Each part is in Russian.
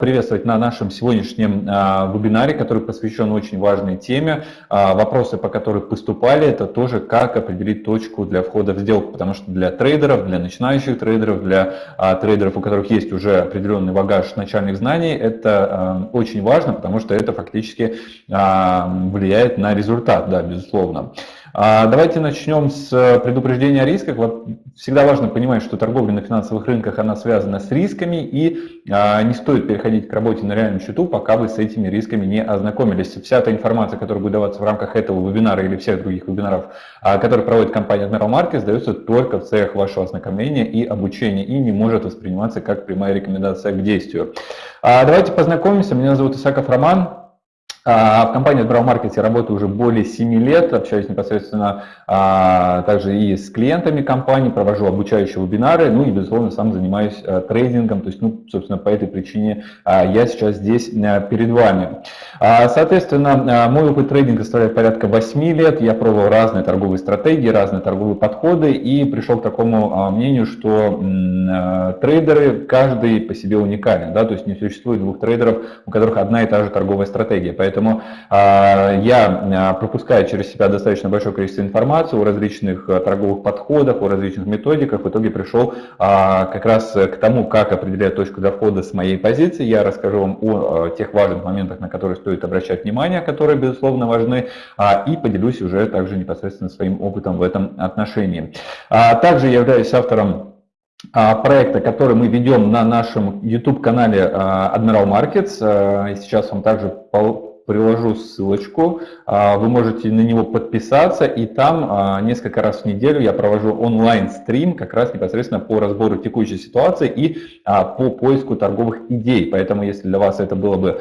приветствовать на нашем сегодняшнем а, вебинаре, который посвящен очень важной теме. А, вопросы, по которым поступали, это тоже как определить точку для входа в сделку, потому что для трейдеров, для начинающих трейдеров, для а, трейдеров, у которых есть уже определенный багаж начальных знаний, это а, очень важно, потому что это фактически а, влияет на результат, да, безусловно. А, давайте начнем с предупреждения о рисках. Всегда важно понимать, что торговля на финансовых рынках она связана с рисками, и а, не стоит переходить к работе на реальном счету, пока вы с этими рисками не ознакомились. Вся эта информация, которая будет даваться в рамках этого вебинара или всех других вебинаров, а, которые проводит компания Admiral Markets, дается только в целях вашего ознакомления и обучения, и не может восприниматься как прямая рекомендация к действию. Давайте познакомимся. Меня зовут Исаков Роман. А, в компании Admiral Markets я работаю уже более 7 лет, общаюсь непосредственно а, также и с клиентами компании, провожу обучающие вебинары, ну и, безусловно, сам занимаюсь а, трейдингом, то есть, ну, собственно, по этой причине я сейчас здесь перед вами. Соответственно, мой опыт трейдинга составляет порядка 8 лет, я пробовал разные торговые стратегии, разные торговые подходы и пришел к такому мнению, что трейдеры, каждый по себе уникален, да, то есть не существует двух трейдеров, у которых одна и та же торговая стратегия, поэтому Поэтому а, я а, пропускаю через себя достаточно большое количество информации о различных а, торговых подходах, о различных методиках. В итоге пришел как раз к тому, как определять точку для входа с моей позиции. Я расскажу вам о тех важных моментах, на которые стоит обращать внимание, которые, безусловно, важны, и поделюсь уже также непосредственно своим опытом в этом отношении. Также я являюсь автором проекта, который мы ведем на нашем YouTube-канале Admiral Markets. Сейчас вам также приложу ссылочку, а, вы можете на него подписаться, и там а, несколько раз в неделю я провожу онлайн-стрим как раз непосредственно по разбору текущей ситуации и а, по поиску торговых идей. Поэтому, если для вас это было бы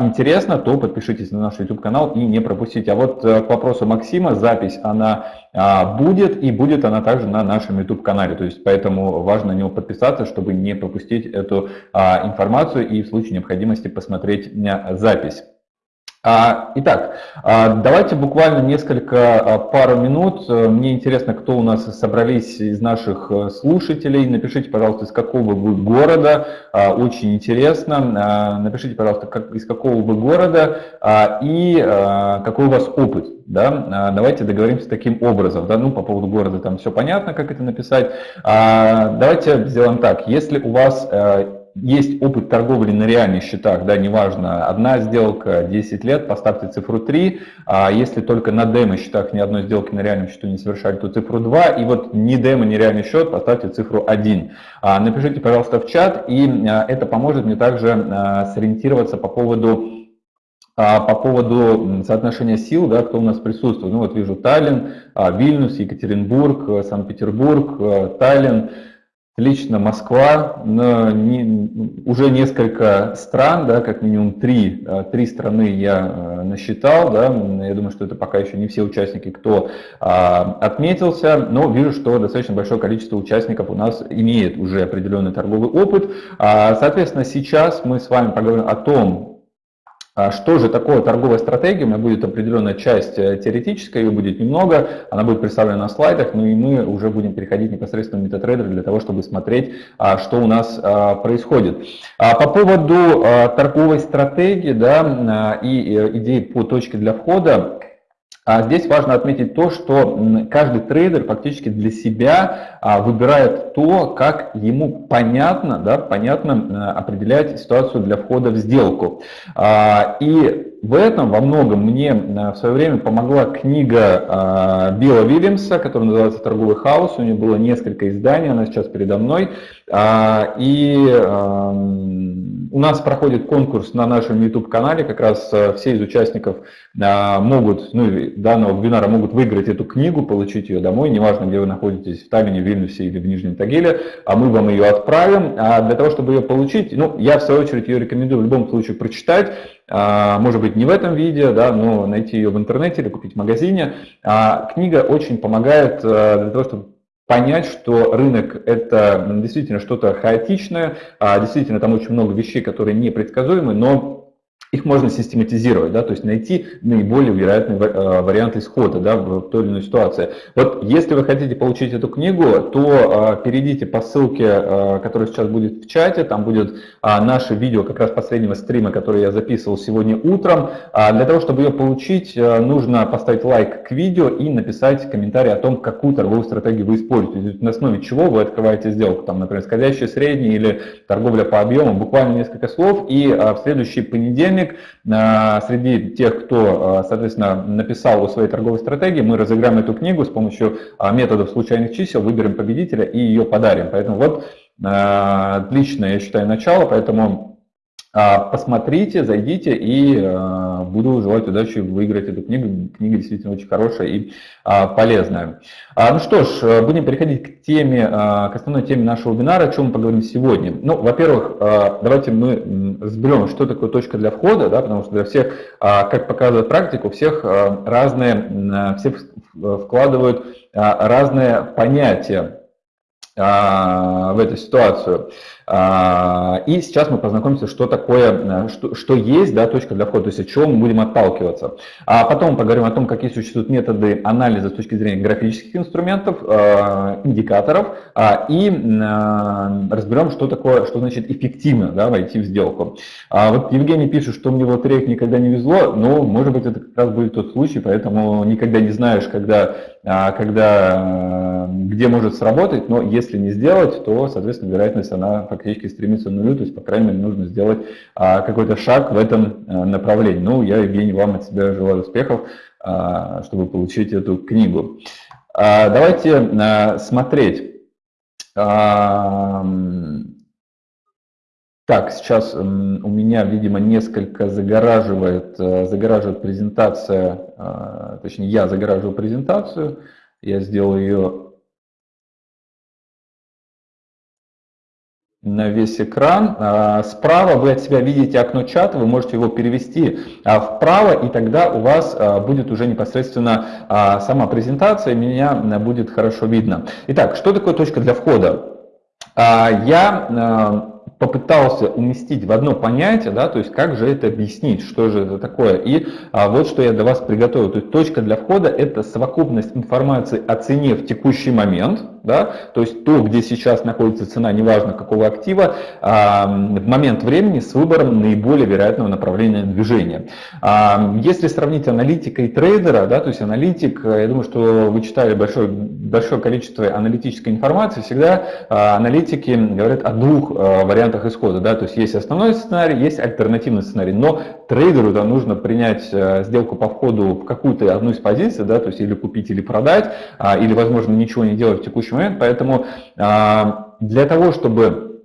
интересно, то подпишитесь на наш YouTube-канал и не пропустите. А вот э, к вопросу Максима, запись, она будет, и будет она также на нашем YouTube-канале. То есть, поэтому важно на него подписаться, чтобы не пропустить эту информацию и в случае необходимости посмотреть запись. А, итак, а, давайте буквально несколько, а, пару минут. Мне интересно, кто у нас собрались из наших э, слушателей. Напишите, пожалуйста, из какого вы города. Очень интересно. Напишите, пожалуйста, из какого вы города и какой у вас опыт. Да? Давайте договоримся таким образом. Да? Ну, по поводу города там все понятно, как это написать. Давайте сделаем так. Если у вас э, есть опыт торговли на реальных счетах, да, неважно, одна сделка, 10 лет, поставьте цифру 3, а если только на демо-счетах ни одной сделки на реальном счету не совершали, то цифру 2, и вот ни демо, ни реальный счет, поставьте цифру 1. А, напишите, пожалуйста, в чат, и а, это поможет мне также а, сориентироваться по поводу по поводу соотношения сил, да, кто у нас присутствует. Ну вот вижу Таллин, Вильнюс, Екатеринбург, Санкт-Петербург, Таллин, Лично Москва, но не, уже несколько стран, да, как минимум три, э, три страны я э, насчитал, да, я думаю, что это пока еще не все участники, кто а, отметился, но вижу, что достаточно большое количество участников у нас имеет уже определенный торговый опыт. А, соответственно, сейчас мы с вами поговорим о том, что же такое торговая стратегия? У меня будет определенная часть э, теоретическая, ее будет немного, она будет представлена на слайдах, ну и мы уже будем переходить непосредственно в MetaTrader для того, чтобы смотреть, а, что у нас а, происходит. По поводу торговой стратегии да, и э, идей по точке для входа, а здесь важно отметить то, что каждый трейдер фактически для себя а, выбирает то, как ему понятно, да, понятно определять ситуацию для входа в сделку. А, и в этом во многом мне в свое время помогла книга Билла Вильямса, которая называется «Торговый хаос». У нее было несколько изданий, она сейчас передо мной. И у нас проходит конкурс на нашем YouTube-канале, как раз э, все из участников э, могут, ну, данного вебинара могут выиграть эту книгу, получить ее домой, неважно, где вы находитесь, в Таллине, в Вильнюсе или в Нижнем Тагиле, а мы вам ее отправим. А для того, чтобы ее получить, ну, я в свою очередь ее рекомендую в любом случае прочитать, а, может быть, не в этом видео, да, но найти ее в интернете или купить в магазине. А, книга очень помогает э, для того, чтобы понять, что рынок это действительно что-то хаотичное, а действительно там очень много вещей, которые непредсказуемы, но их можно систематизировать, да, то есть найти наиболее вероятный э, вариант исхода да, в той или иной ситуации. Вот если вы хотите получить эту книгу, то э, перейдите по ссылке, э, которая сейчас будет в чате, там будет наше видео как раз последнего стрима, который я записывал сегодня утром. А для того, чтобы ее получить, нужно поставить лайк к видео и написать комментарий о том, какую торговую стратегию вы используете, на основе чего вы открываете сделку, там, например, скользящий средний или торговля по объему, буквально несколько слов, и в следующий понедельник денег. А, среди тех, кто, а, соответственно, написал о своей торговой стратегии, мы разыграем эту книгу с помощью а, методов случайных чисел, выберем победителя и ее подарим. Поэтому вот отличное, я считаю, начало, поэтому посмотрите, зайдите и а, буду желать удачи выиграть эту книгу. Книга действительно очень хорошая и а, полезная. Ну что ж, будем переходить к теме, к основной теме нашего вебинара, о чем мы поговорим сегодня. Ну, во-первых, давайте мы разберем, что такое точка для входа, да, потому что для всех, как показывает практика, у всех разные, все вкладывают разные понятия в эту ситуацию. А, и сейчас мы познакомимся, что такое, э, что, что есть да, точка для входа, то есть от чего мы будем отталкиваться. А потом поговорим о том, какие существуют методы анализа с точки зрения графических инструментов, э, индикаторов, а, и э, разберем, что такое, что значит эффективно да, войти в сделку. А вот Евгений пишет, что мне в лотереях никогда не везло, но может быть это как раз будет тот случай, поэтому никогда не знаешь, когда, когда, где может сработать, но если не сделать, то, соответственно, вероятность она фактически стремится к нулю, то есть, по крайней мере, нужно сделать а, какой-то шаг в этом а, направлении. Ну, я, Евгений, вам от себя желаю успехов, а, чтобы получить эту книгу. А, давайте смотреть. Так, сейчас у меня, видимо, несколько загораживает, а, загораживает презентация, точнее, я загораживаю презентацию, я сделаю ее на весь экран. А, справа вы от себя видите окно чата, вы можете его перевести а, вправо, и тогда у вас а, будет уже непосредственно сама презентация, меня будет хорошо видно. Итак, что такое точка для входа? Я попытался уместить в одно понятие, да, то есть как же это объяснить, что же это такое. И а, вот что я для вас приготовил. То есть точка для входа – это совокупность информации о цене в текущий момент, да, то есть то, где сейчас находится цена, неважно какого актива, а, в момент времени с выбором наиболее вероятного направления движения. А, если сравнить аналитика и трейдера, да, то есть аналитик, я думаю, что вы читали большое, большое количество аналитической информации, всегда а, аналитики говорят о двух а, вариантах вариантах исхода, да, то есть есть основной сценарий, есть альтернативный сценарий, но трейдеру да, нужно принять э, сделку по входу в какую-то одну из позиций, да, то есть или купить, или продать, а, или, возможно, ничего не делать в текущий момент, поэтому а, для того, чтобы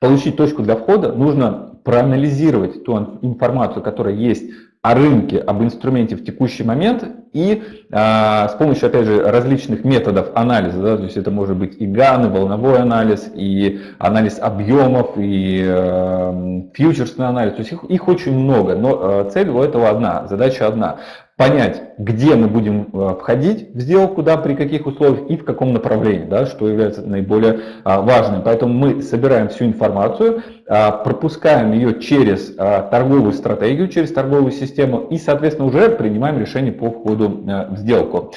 получить точку для входа, нужно проанализировать ту информацию, которая есть о рынке, об инструменте в текущий момент. И а, с помощью, опять же, различных методов анализа, да, то есть это может быть и ГАН, и волновой анализ, и анализ объемов, и э, фьючерсный анализ, то есть их, их очень много, но э, цель у этого одна, задача одна понять, где мы будем э, входить в сделку, да, при каких условиях и в каком направлении, да, что является наиболее а, важным. Поэтому мы собираем всю информацию, а, пропускаем ее через а, торговую стратегию, через торговую систему и, соответственно, уже принимаем решение по входу э, в сделку.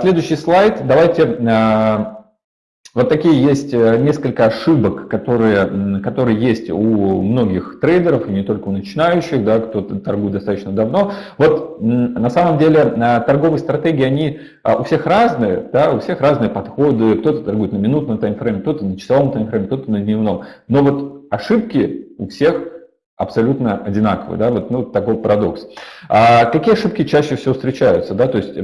Следующий слайд. Давайте вот такие есть э, несколько ошибок, которые, которые есть у многих трейдеров, и не только у начинающих, да, кто торгует достаточно давно. Вот на самом деле э, торговые стратегии, они а, у всех разные, да, у всех разные подходы, кто-то торгует на минутном таймфрейме, кто-то на часовом таймфрейме, кто-то на дневном. Но вот ошибки у всех абсолютно одинаковые, да, вот ну, такой парадокс. А какие ошибки чаще всего встречаются, да, то есть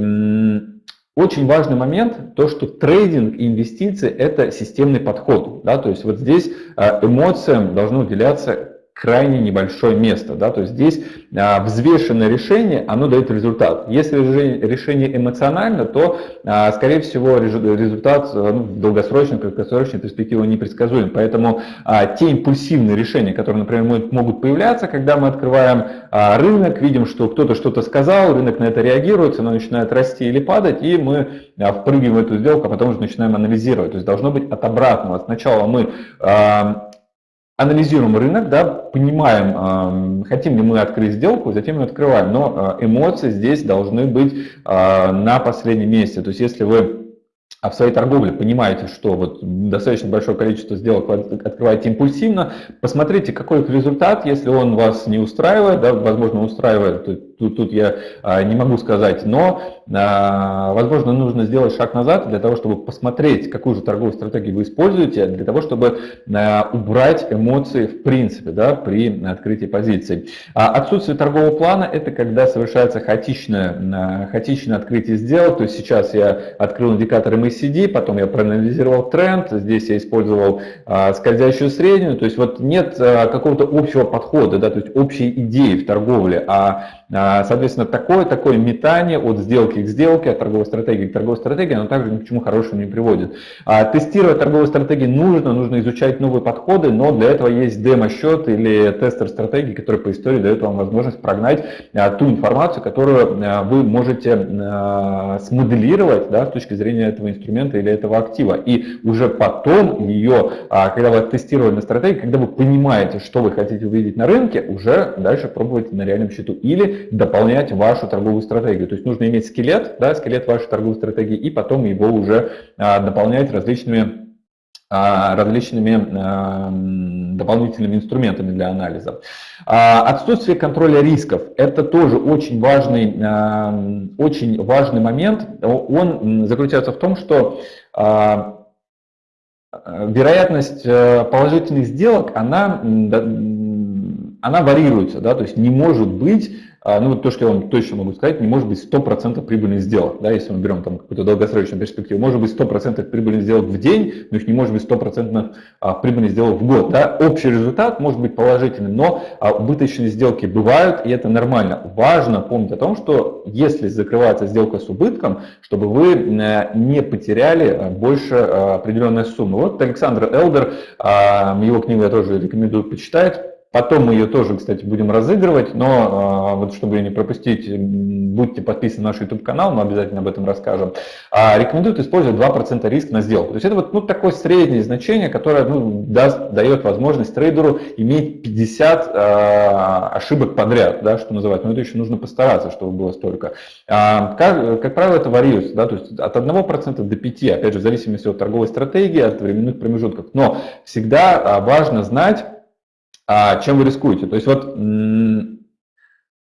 очень важный момент, то, что трейдинг и инвестиции – это системный подход. Да? То есть вот здесь э, эмоциям должно уделяться крайне небольшое место. Да? То есть здесь а, взвешенное решение, оно дает результат. Если решение эмоционально, то, а, скорее всего, результат а, ну, в долгосрочной, краткосрочной перспективе непредсказуем. Поэтому а, те импульсивные решения, которые, например, могут появляться, когда мы открываем а, рынок, видим, что кто-то что-то сказал, рынок на это реагирует, оно начинает расти или падать, и мы а, впрыгиваем в эту сделку, а потом уже начинаем анализировать. То есть должно быть от обратного. Сначала мы а, анализируем рынок, да, понимаем, хотим ли мы открыть сделку, затем ее открываем. Но эмоции здесь должны быть на последнем месте. То есть если вы а в своей торговле понимаете, что вот достаточно большое количество сделок открываете импульсивно, посмотрите, какой результат, если он вас не устраивает, да, возможно, устраивает, тут, тут я а, не могу сказать, но, а, возможно, нужно сделать шаг назад для того, чтобы посмотреть, какую же торговую стратегию вы используете, для того, чтобы а, убрать эмоции в принципе да, при открытии позиций. А отсутствие торгового плана – это когда совершается хаотичное, хаотичное открытие сделок, то есть сейчас я открыл индикатор MACD, потом я проанализировал тренд, здесь я использовал скользящую среднюю, то есть вот нет какого-то общего подхода, да, то есть общей идеи в торговле, а, соответственно, такое, такое метание от сделки к сделке, от торговой стратегии к торговой стратегии, оно также ни к чему хорошему не приводит. А, тестировать торговые стратегии нужно, нужно изучать новые подходы, но для этого есть демо-счет или тестер стратегии, который по истории дает вам возможность прогнать а, ту информацию, которую вы можете смоделировать да, с точки зрения этого инструмента или этого актива. И уже потом ее, когда вы тестировали на стратегии, когда вы понимаете, что вы хотите увидеть на рынке, уже дальше пробуйте на реальном счету. Или дополнять вашу торговую стратегию. То есть нужно иметь скелет, да, скелет вашей торговой стратегии, и потом его уже а, дополнять различными а, различными а, дополнительными инструментами для анализа. Отсутствие контроля рисков – это тоже очень важный, очень важный момент. Он заключается в том, что вероятность э, положительных сделок, она, она варьируется, да, то есть не может быть а, ну вот то, что я вам точно могу сказать, не может быть 100% прибыльных сделок, да, если мы берем там какую-то долгосрочную перспективу. Может быть 100% прибыльных сделок в день, но их не может быть 100% а, прибыльных сделок в год. Да. Общий результат может быть положительным, но а, убыточные сделки бывают, и это нормально. Важно помнить о том, что если закрывается сделка с убытком, чтобы вы не потеряли больше определенной суммы. Вот Александр Элдер, его книгу я тоже рекомендую почитать, Потом мы ее тоже, кстати, будем разыгрывать, но а, вот чтобы ее не пропустить, будьте подписаны на наш YouTube-канал, мы обязательно об этом расскажем. А, рекомендуют использовать 2% риск на сделку. То есть это вот ну, такое среднее значение, которое ну, даст, дает возможность трейдеру иметь 50 а, ошибок подряд, да, что называется. Но это еще нужно постараться, чтобы было столько. А, как, как правило, это варьируется, да, то есть от 1% до 5%, опять же, в зависимости от торговой стратегии, от временных промежутков. Но всегда а, важно знать, а чем вы рискуете. То есть вот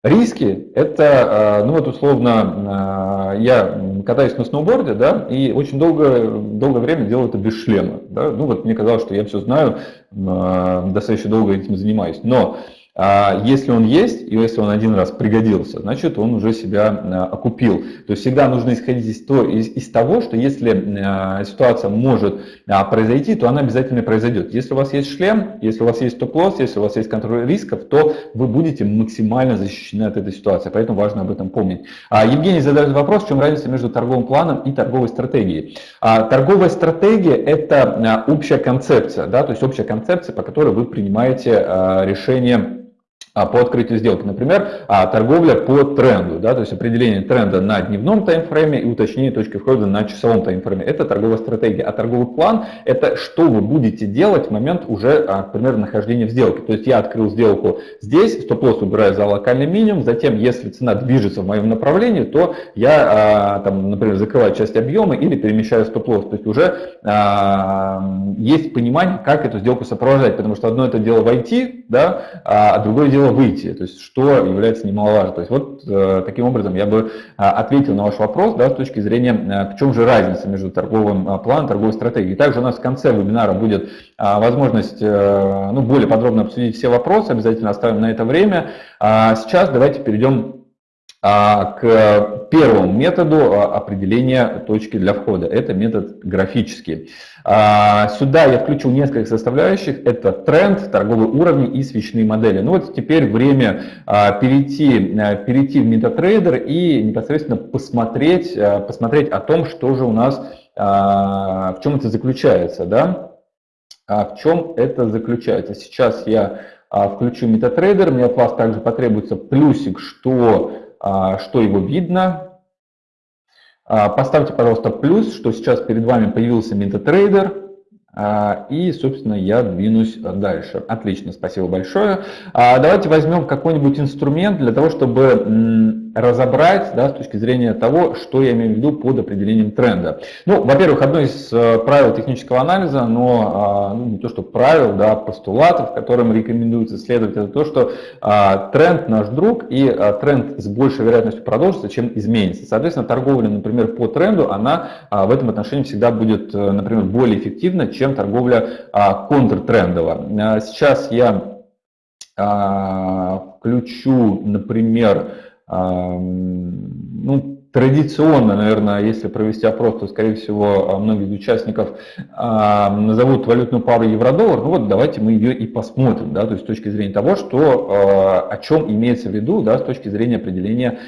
риски – это, а, ну вот условно, а, я катаюсь на сноуборде, да, и очень долго, долгое время делаю это без шлема. Да. Ну вот мне казалось, что я все знаю, а, достаточно долго этим занимаюсь. Но а если он есть, и если он один раз пригодился, значит он уже себя а, окупил. То есть всегда нужно исходить из, то, из, из того, что если а, ситуация может произойти, то она обязательно произойдет. Если у вас есть шлем, если у вас есть стоп-лосс, если у вас есть контроль рисков, то вы будете максимально защищены от этой ситуации. Поэтому важно об этом помнить. Евгений задает вопрос, в чем разница между торговым планом и торговой стратегией. Торговая стратегия – это общая концепция, да, то есть общая концепция, по которой вы принимаете решение а, по открытию сделки. Например, а, торговля по тренду, да, то есть определение тренда на дневном таймфрейме и уточнение точки входа на часовом таймфрейме. Это торговая стратегия. А торговый план – это что вы будете делать в момент уже, а, например, нахождения в сделке. То есть я открыл сделку здесь, стоп-лосс убираю за локальный минимум, затем, если цена движется в моем направлении, то я, там, например, закрываю часть объема или перемещаю стоп-лосс. То есть уже есть понимание, как эту сделку сопровождать, потому что одно это дело войти, да, а другое дело выйти, то есть что является немаловажно. То есть вот э, таким образом я бы э, ответил на ваш вопрос да, с точки зрения, э, в чем же разница между торговым э, планом торговой стратегией. Также у нас в конце вебинара будет э, возможность э, ну, более подробно обсудить все вопросы, обязательно оставим на это время. А сейчас давайте перейдем к первому методу а, определения точки для входа. Это метод графический. А, сюда я включил несколько составляющих. Это тренд, торговые уровни и свечные модели. Ну вот теперь время перейти, перейти в MetaTrader и непосредственно посмотреть, посмотреть о том, что же у нас, в чем это заключается. Да? В чем это заключается? Сейчас я включу MetaTrader. Мне от вас также потребуется плюсик, что а, что его видно. А, поставьте, пожалуйста, плюс, что сейчас перед вами появился MetaTrader. А, и, собственно, я двинусь дальше. Отлично, спасибо большое. А, давайте возьмем какой-нибудь инструмент для того, чтобы разобрать да, с точки зрения того, что я имею в виду под определением тренда. Ну, во-первых, одно из э, правил технического анализа, но а, ну, не то, что правил, да, постулатов, которым рекомендуется следовать, это то, что а, тренд наш друг и а, тренд с большей вероятностью продолжится, чем изменится. Соответственно, торговля, например, по тренду, она в этом отношении всегда будет, э, например, более эффективна, чем торговля контртрендовая. Сейчас я включу, например, ну, Традиционно, наверное, если провести опрос, то, скорее всего, а, многие участников а, назовут валютную пару евро-доллар. Ну вот давайте мы ее и посмотрим, да, то есть с точки зрения того, что, а, о чем имеется в виду, да, с точки зрения определения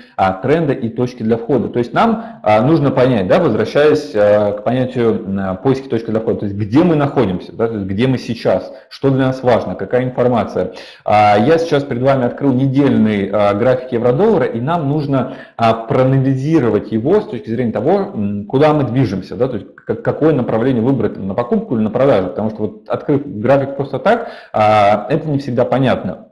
тренда и точки для входа. То есть нам нужно понять, да, возвращаясь к понятию поиски точки для входа, то есть где мы находимся, да, то есть где мы сейчас, что для нас важно, какая информация. Я сейчас перед вами открыл недельный график евро-доллара, и нам нужно проанализировать анализировать его с точки зрения того, куда мы движемся, да, то есть какое направление выбрать на покупку или на продажу, потому что вот открыв график просто так, а, это не всегда понятно.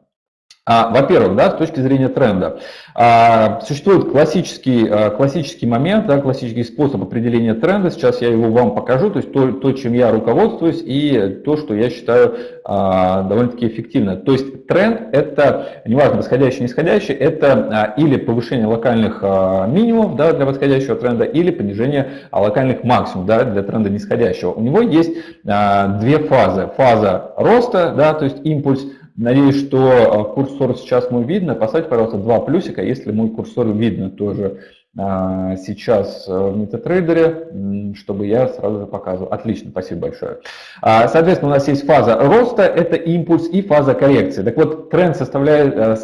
А, во-первых, да, с точки зрения тренда, а, существует классический, а, классический момент, да, классический способ определения тренда. Сейчас я его вам покажу, то есть то, то чем я руководствуюсь и то, что я считаю довольно-таки эффективно. То есть тренд – это, неважно, восходящий, нисходящий, это или повышение локальных минимумов да, для восходящего тренда, или понижение локальных максимумов да, для тренда нисходящего. У него есть две фазы. Фаза роста, да, то есть импульс – Надеюсь, что э, курсор сейчас мой видно. Поставьте, пожалуйста, два плюсика, если мой курсор видно тоже а, сейчас э, в MetaTrader, чтобы я сразу же показывал. Отлично, спасибо большое. А, соответственно, у нас есть фаза роста, это импульс, и фаза коррекции. Так вот, тренд составляет, э,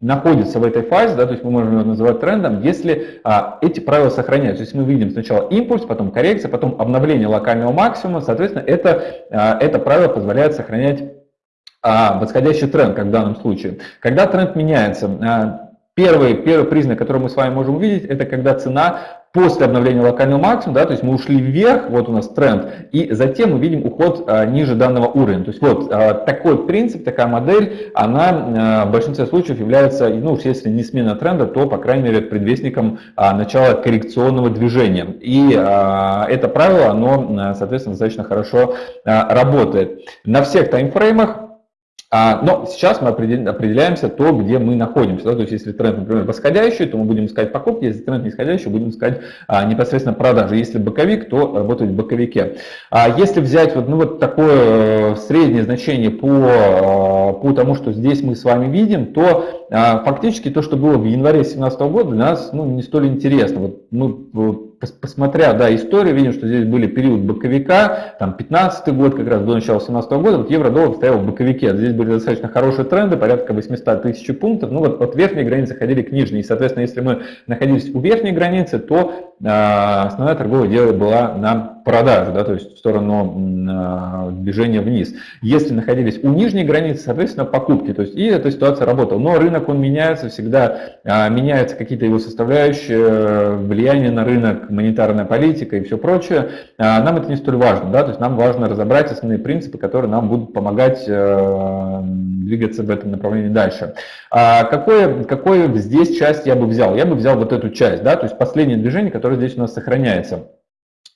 находится в этой фазе, да, то есть мы можем его называть трендом, если а, эти правила сохраняются. То есть мы видим сначала импульс, потом коррекция, потом обновление локального максимума, соответственно, это, а, это правило позволяет сохранять а восходящий тренд, как в данном случае. Когда тренд меняется, а, первый, первый признак, который мы с вами можем увидеть, это когда цена после обновления локального максимума, да, то есть мы ушли вверх, вот у нас тренд, и затем мы видим уход а, ниже данного уровня. То есть вот а, такой принцип, такая модель, она а, в большинстве случаев является, ну если не смена тренда, то, по крайней мере, предвестником а, начала коррекционного движения. И а, это правило, оно, соответственно, достаточно хорошо а, работает. На всех таймфреймах а, но сейчас мы определяемся то, где мы находимся. Да? То есть если тренд, например, восходящий, то мы будем искать покупки, если тренд нисходящий, будем искать а, непосредственно продажи. Если боковик, то работать в боковике. А если взять вот, ну, вот такое э, среднее значение по, э, по тому, что здесь мы с вами видим, то а, фактически то, что было в январе 2017 года, для нас ну, не столь интересно. Вот мы посмотря да, историю, видим, что здесь были период боковика, там 15 год, как раз до начала 2017 года, вот евро-доллар стоял в боковике. Здесь были достаточно хорошие тренды, порядка 800 тысяч пунктов. Ну вот от верхней границы ходили к нижней. И, соответственно, если мы находились у верхней границы, то основная торговая дело была на продажу, да, то есть в сторону э, движения вниз. Если находились у нижней границы, соответственно, покупки. То есть и эта ситуация работала. Но рынок, он меняется, всегда э, меняются какие-то его составляющие, влияние на рынок, монетарная политика и все прочее, а, нам это не столь важно, да, то есть нам важно разобрать основные принципы, которые нам будут помогать двигаться в этом направлении дальше. А какое, какое здесь часть я бы взял? Я бы взял вот эту часть, да, то есть последнее движение, которое здесь у нас сохраняется.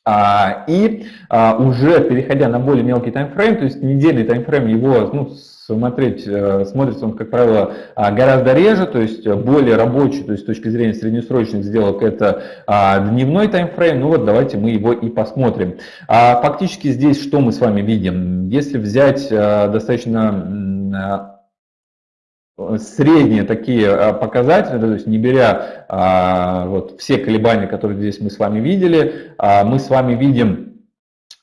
А, и уже переходя на более мелкий таймфрейм, то есть недельный таймфрейм, его ну, смотреть, э, смотрится он, как правило, а, гораздо реже, то есть более рабочий, то есть с точки зрения среднесрочных сделок это а, дневной таймфрейм, ну вот давайте мы его и посмотрим. А, фактически здесь что мы с вами видим? Если взять достаточно средние такие показатели, то есть не беря вот, все колебания, которые здесь мы с вами видели, мы с вами видим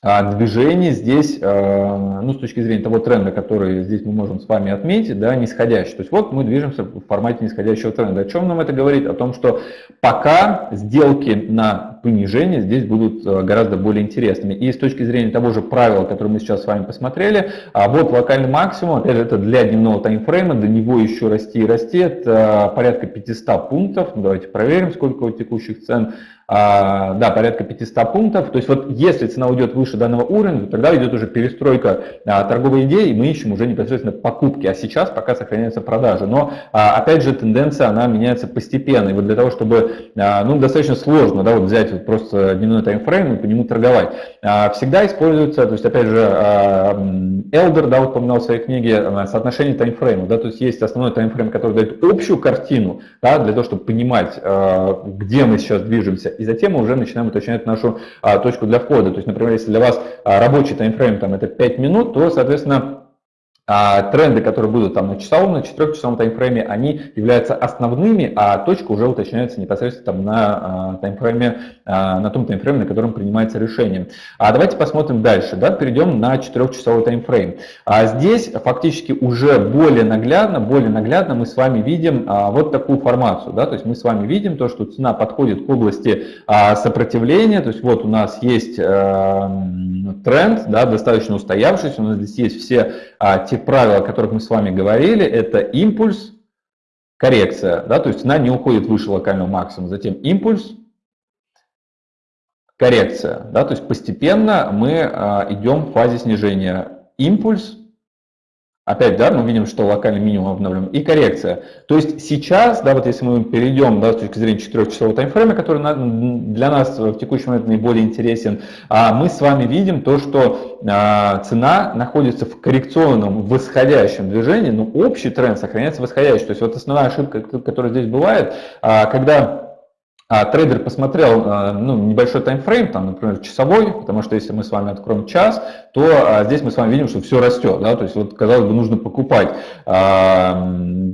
а движение здесь, э, ну, с точки зрения того тренда, который здесь мы можем с вами отметить, да, нисходящий. То есть вот мы движемся в формате нисходящего тренда. О чем нам это говорит? О том, что пока сделки на понижения здесь будут э, гораздо более интересными. И с точки зрения того же правила, которое мы сейчас с вами посмотрели, а вот локальный максимум, опять же, это для дневного таймфрейма, до него еще расти и расти, это порядка 500 пунктов. Ну, давайте проверим, сколько у текущих цен. А, да, порядка 500 пунктов. То есть вот если цена уйдет выше данного уровня, тогда идет уже перестройка а, торговой идеи, и мы ищем уже непосредственно покупки. А сейчас пока сохраняются продажи. Но а, опять же тенденция, она меняется постепенно. И вот для того, чтобы, ну, достаточно сложно, да, вот взять вот просто дневной таймфрейм и по нему торговать. Всегда используется, то есть опять же, Элдер, да, вот упоминал в своей книге соотношение таймфреймов, да, то есть есть основной таймфрейм, который дает общую картину, да, для того, чтобы понимать, где мы сейчас движемся, и затем мы уже начинаем уточнять нашу а, точку для входа. То есть, например, если для вас а, рабочий таймфрейм там, это 5 минут, то, соответственно, а тренды, которые будут там на часовом, на четырехчасовом таймфрейме, они являются основными, а точка уже уточняется непосредственно там на а, таймфрейме, а, на том таймфрейме, на котором принимается решение. А давайте посмотрим дальше, да, перейдем на четырехчасовой таймфрейм. А здесь фактически уже более наглядно, более наглядно мы с вами видим а, вот такую формацию, да, то есть мы с вами видим то, что цена подходит к области а, сопротивления, то есть вот у нас есть а, тренд, да, достаточно устоявшийся, у нас здесь есть все а, те правила, о которых мы с вами говорили, это импульс, коррекция, да, то есть цена не уходит выше локального максимума, затем импульс, коррекция, да, то есть постепенно мы а, идем в фазе снижения. Импульс, Опять, да, мы видим, что локальный минимум обновлен и коррекция. То есть сейчас, да, вот если мы перейдем, да, с точки зрения 4-часового таймфрейма, который для нас в текущий момент наиболее интересен, а мы с вами видим то, что цена находится в коррекционном восходящем движении, но общий тренд сохраняется восходящий. То есть вот основная ошибка, которая здесь бывает, а, когда а трейдер посмотрел а, ну, небольшой таймфрейм, там, например, часовой, потому что если мы с вами откроем час, то а, здесь мы с вами видим, что все растет, да, то есть вот казалось бы нужно покупать. А,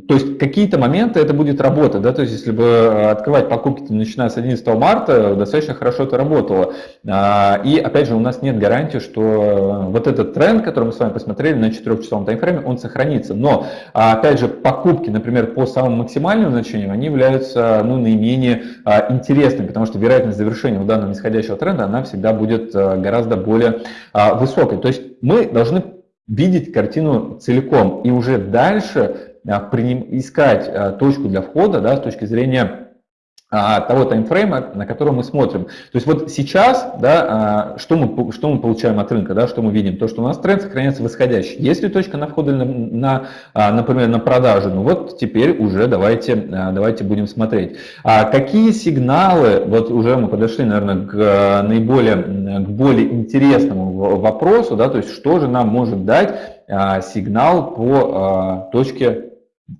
то есть какие-то моменты это будет работать, да, то есть если бы открывать покупки начиная с 11 марта, достаточно хорошо это работало. А, и опять же у нас нет гарантии, что вот этот тренд, который мы с вами посмотрели на 4-часовом таймфрейме, он сохранится. Но опять же покупки, например, по самым максимальным значениям, они являются ну, наименее интересным, потому что вероятность завершения у данного нисходящего тренда, она всегда будет э, гораздо более а, высокой. То есть мы должны видеть картину целиком и уже дальше а, искать а, точку для входа да, с точки зрения того таймфрейма, на котором мы смотрим. То есть вот сейчас, да, а, что мы, что мы получаем от рынка, да, что мы видим? То, что у нас тренд сохраняется восходящий. Есть ли точка на входе, на, на, а, например, на продажу? Ну вот теперь уже давайте, давайте будем смотреть. А какие сигналы, вот уже мы подошли, наверное, к наиболее, к более интересному вопросу, да, то есть что же нам может дать сигнал по точке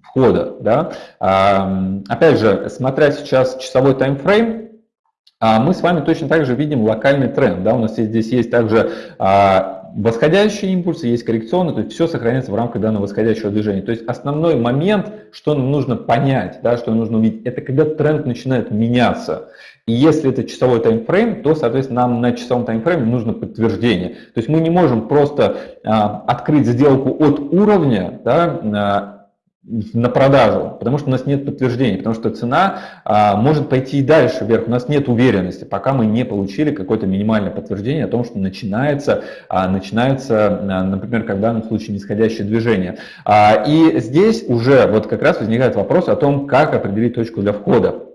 входа. Да? Опять же, смотря сейчас часовой таймфрейм, а, мы с вами точно так же видим локальный тренд. Да? У нас здесь есть также а, восходящие импульсы, есть коррекционные, то есть все сохраняется в рамках данного восходящего движения. То есть основной момент, что нам нужно понять, да, что нужно увидеть, это когда тренд начинает меняться. И если это часовой таймфрейм, то, соответственно, нам на часовом таймфрейме нужно подтверждение. То есть мы не можем просто а, открыть сделку от уровня, да, а, на продажу, потому что у нас нет подтверждений, потому что цена а, может пойти и дальше вверх, у нас нет уверенности, пока мы не получили какое-то минимальное подтверждение о том, что начинается, а, начинается а, например, как в данном случае нисходящее движение. А, и здесь уже вот как раз возникает вопрос о том, как определить точку для входа.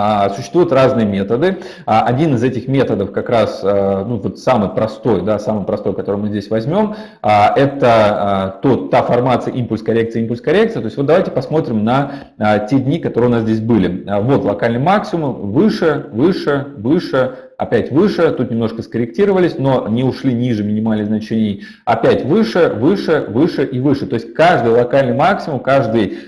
А, существуют разные методы. А, один из этих методов как раз а, ну, вот самый простой, да, самый простой, который мы здесь возьмем, это тот, та формация импульс-коррекция, импульс-коррекция. То есть вот давайте посмотрим на те дни, которые у нас здесь были. Вот локальный максимум, выше, выше, выше, опять выше, тут немножко скорректировались, но не ушли ниже минимальных значений, опять выше, выше, выше и выше. То есть каждый локальный максимум, каждый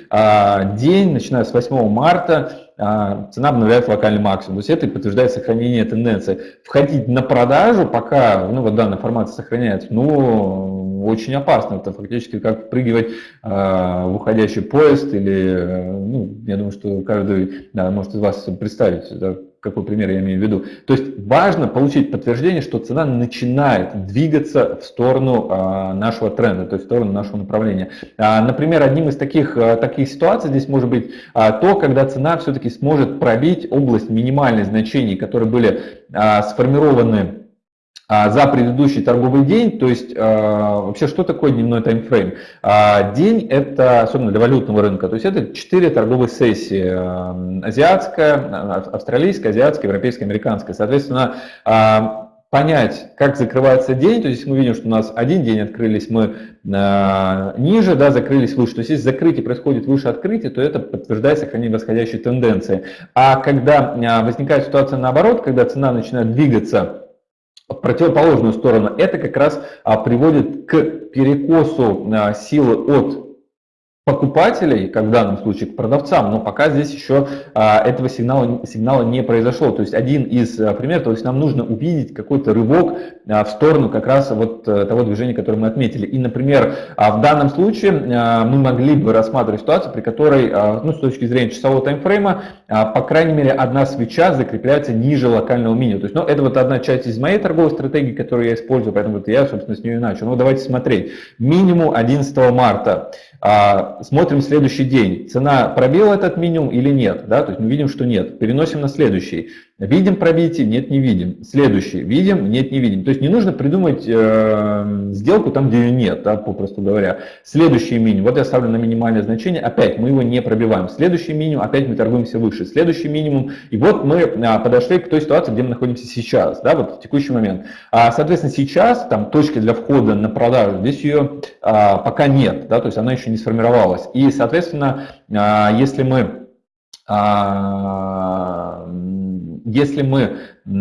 день, начиная с 8 марта, а, цена обновляет локальный максимум. То есть это подтверждает сохранение тенденции. Входить на продажу, пока ну, вот данная формация сохраняется, ну, очень опасно. Это фактически как впрыгивать э, в уходящий поезд или, ну, я думаю, что каждый да, может из вас представить, да, какой пример я имею в виду. То есть важно получить подтверждение, что цена начинает двигаться в сторону а, нашего тренда, то есть в сторону нашего направления. А, например, одним из таких, а, таких ситуаций здесь может быть то, когда цена все-таки сможет пробить область минимальных значений, которые были сформированы за предыдущий торговый день, то есть а, вообще что такое дневной таймфрейм? А, день это, особенно для валютного рынка, то есть это 4 торговые сессии, азиатская, австралийская, азиатская, европейская, американская. Соответственно, понять, как закрывается день, то есть мы видим, что у нас один день открылись мы ниже, да, закрылись выше. То есть если закрытие происходит выше открытия, то это подтверждает сохранение восходящей тенденции. А когда возникает ситуация наоборот, когда цена начинает двигаться противоположную сторону, это как раз а, приводит к перекосу а, силы от покупателей, как в данном случае к продавцам, но пока здесь еще а, этого сигнала, сигнала не произошло. То есть один из а, примеров, то есть нам нужно увидеть какой-то рывок а, в сторону как раз вот а, того движения, которое мы отметили. И, например, а, в данном случае а, мы могли бы рассматривать ситуацию, при которой, а, ну, с точки зрения часового таймфрейма, а, по крайней мере, одна свеча закрепляется ниже локального минимума. То есть, ну, это вот одна часть из моей торговой стратегии, которую я использую, поэтому вот я, собственно, с нее и начал. Ну, давайте смотреть. Минимум 11 марта. А, смотрим следующий день. Цена пробила этот минимум или нет? Да? То есть мы видим, что нет. Переносим на следующий. Видим пробитие? Нет, не видим. Следующий. Видим? Нет, не видим. То есть не нужно придумать э, сделку там, где ее нет, да, попросту говоря. Следующий минимум. Вот я ставлю на минимальное значение. Опять мы его не пробиваем. Следующий минимум. Опять мы торгуемся выше. Следующий минимум. И вот мы а, подошли к той ситуации, где мы находимся сейчас. Да, вот в текущий момент. А, соответственно, сейчас там точки для входа на продажу. Здесь ее а, пока нет. Да, то есть она еще не сформировалась. И, соответственно, а, если мы а, если мы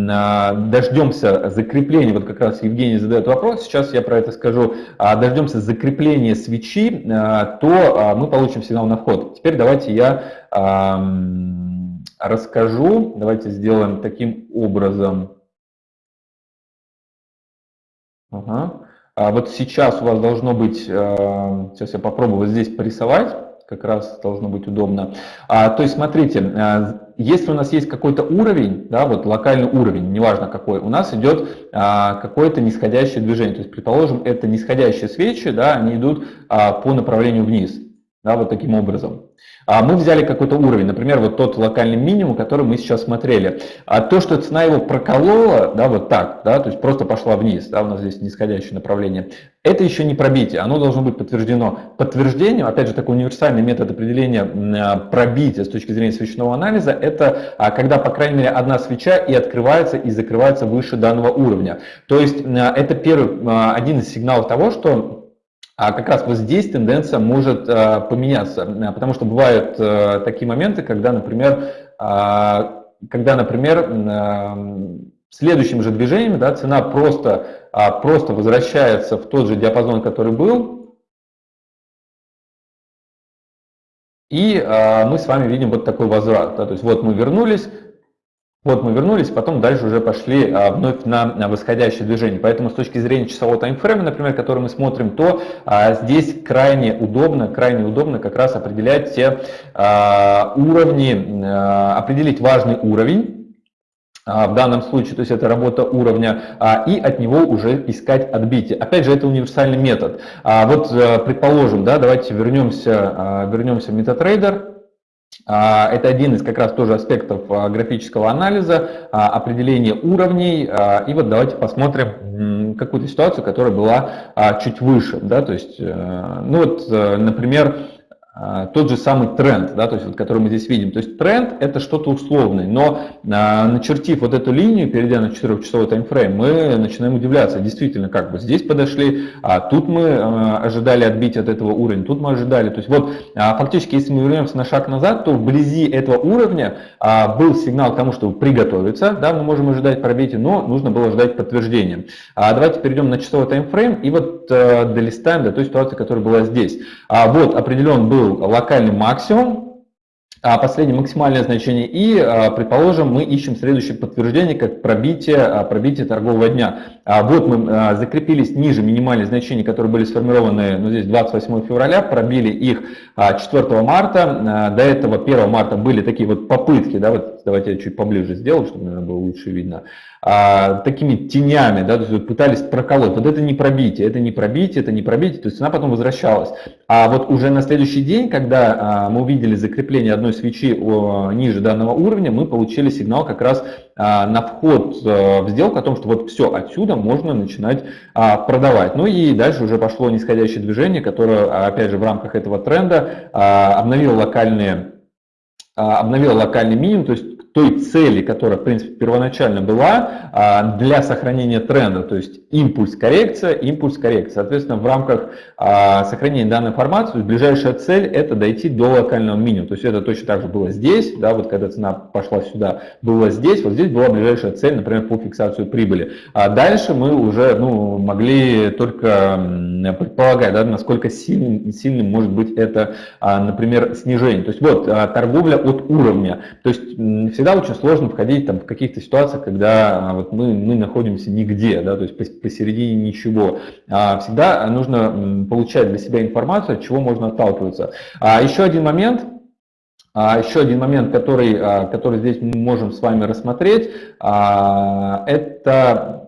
а, дождемся закрепления, вот как раз Евгений задает вопрос, сейчас я про это скажу, а, дождемся закрепления свечи, а, то мы получим сигнал на вход. Теперь давайте я расскажу, давайте сделаем таким образом. Ага. Вот сейчас у вас должно быть, сейчас я попробую вот здесь порисовать, как раз должно быть удобно. То есть смотрите, если у нас есть какой-то уровень, да, вот локальный уровень, неважно какой, у нас идет а, какое-то нисходящее движение. То есть, предположим, это нисходящие свечи, да, они идут а, по направлению вниз, да, вот таким образом. А мы взяли какой-то уровень, например, вот тот локальный минимум, который мы сейчас смотрели. А то, что цена его проколола, да, вот так, да, то есть просто пошла вниз, да, у нас здесь нисходящее направление, это еще не пробитие, оно должно быть подтверждено. Подтверждением, опять же, такой универсальный метод определения а, пробития с точки зрения свечного анализа, это а, когда, по крайней мере, одна свеча и открывается, и закрывается выше данного уровня. То есть а, это первый, один из сигналов того, что а как раз вот здесь тенденция может э, поменяться, э, потому что бывают э, такие моменты, когда, например, когда, например, следующим же движением да, цена просто, просто возвращается в тот же диапазон, который был, и мы с вами видим вот такой возврат. Да, то есть вот мы вернулись, вот мы вернулись, потом дальше уже пошли а, вновь на, на восходящее движение. Поэтому с точки зрения часового таймфрейма, например, который мы смотрим, то а, здесь крайне удобно, крайне удобно как раз определять те а, уровни, определить важный уровень, в данном случае, то есть это работа уровня, и от него уже искать отбитие. Опять же, это универсальный метод. Вот, э, предположим, да, давайте вернемся, вернемся в MetaTrader. А, это один из как раз тоже аспектов а, графического анализа, а, определения уровней. И вот давайте посмотрим какую-то ситуацию, которая была чуть выше. Да? То есть, э, ну вот, э, например, тот же самый тренд, да, то есть, вот, который мы здесь видим. То есть тренд это что-то условное, но а, начертив вот эту линию, перейдя на 4-часовой таймфрейм, мы начинаем удивляться, действительно, как бы здесь подошли, а тут мы а, ожидали отбить от этого уровня, тут мы ожидали. То есть вот а, фактически, если мы вернемся на шаг назад, то вблизи этого уровня а, был сигнал к тому, чтобы приготовиться, да, мы можем ожидать пробития, но нужно было ждать подтверждения. А давайте перейдем на часовой таймфрейм и вот а, долистаем до той ситуации, которая была здесь. А, вот определен был локальный максимум, а последнее максимальное значение, и, а, предположим, мы ищем следующее подтверждение, как пробитие, а, пробитие торгового дня. Вот мы закрепились ниже минимальных значений, которые были сформированы ну, здесь 28 февраля, пробили их 4 марта, до этого 1 марта были такие вот попытки, да, вот давайте я чуть поближе сделаю, чтобы, наверное, было лучше видно, а, такими тенями, да, то есть пытались проколоть. Вот это не пробитие, это не пробитие, это не пробитие, то есть цена потом возвращалась. А вот уже на следующий день, когда а, мы увидели закрепление одной свечи о, ниже данного уровня, мы получили сигнал как раз а, на вход а, в сделку о том, что вот все, отсюда можно начинать а, продавать. Ну и дальше уже пошло нисходящее движение, которое, опять же, в рамках этого тренда а, обновило локальные обновил локальный минимум, то есть той цели, которая, в принципе, первоначально была а, для сохранения тренда, то есть импульс коррекция, импульс коррекция. Соответственно, в рамках а, сохранения данной информации ближайшая цель это дойти до локального минимума. То есть это точно так же было здесь, да, вот когда цена пошла сюда, было здесь, вот здесь была ближайшая цель, например, по фиксацию прибыли. А дальше мы уже ну, могли только предполагать, да, насколько сильным, сильным может быть это, например, снижение. То есть вот торговля от уровня. То есть всегда очень сложно входить там, в каких-то ситуациях, когда а, вот мы, мы находимся нигде, да, то есть посередине ничего. А всегда нужно получать для себя информацию, от чего можно отталкиваться. А еще один момент, еще один момент, который, который здесь мы можем с вами рассмотреть, это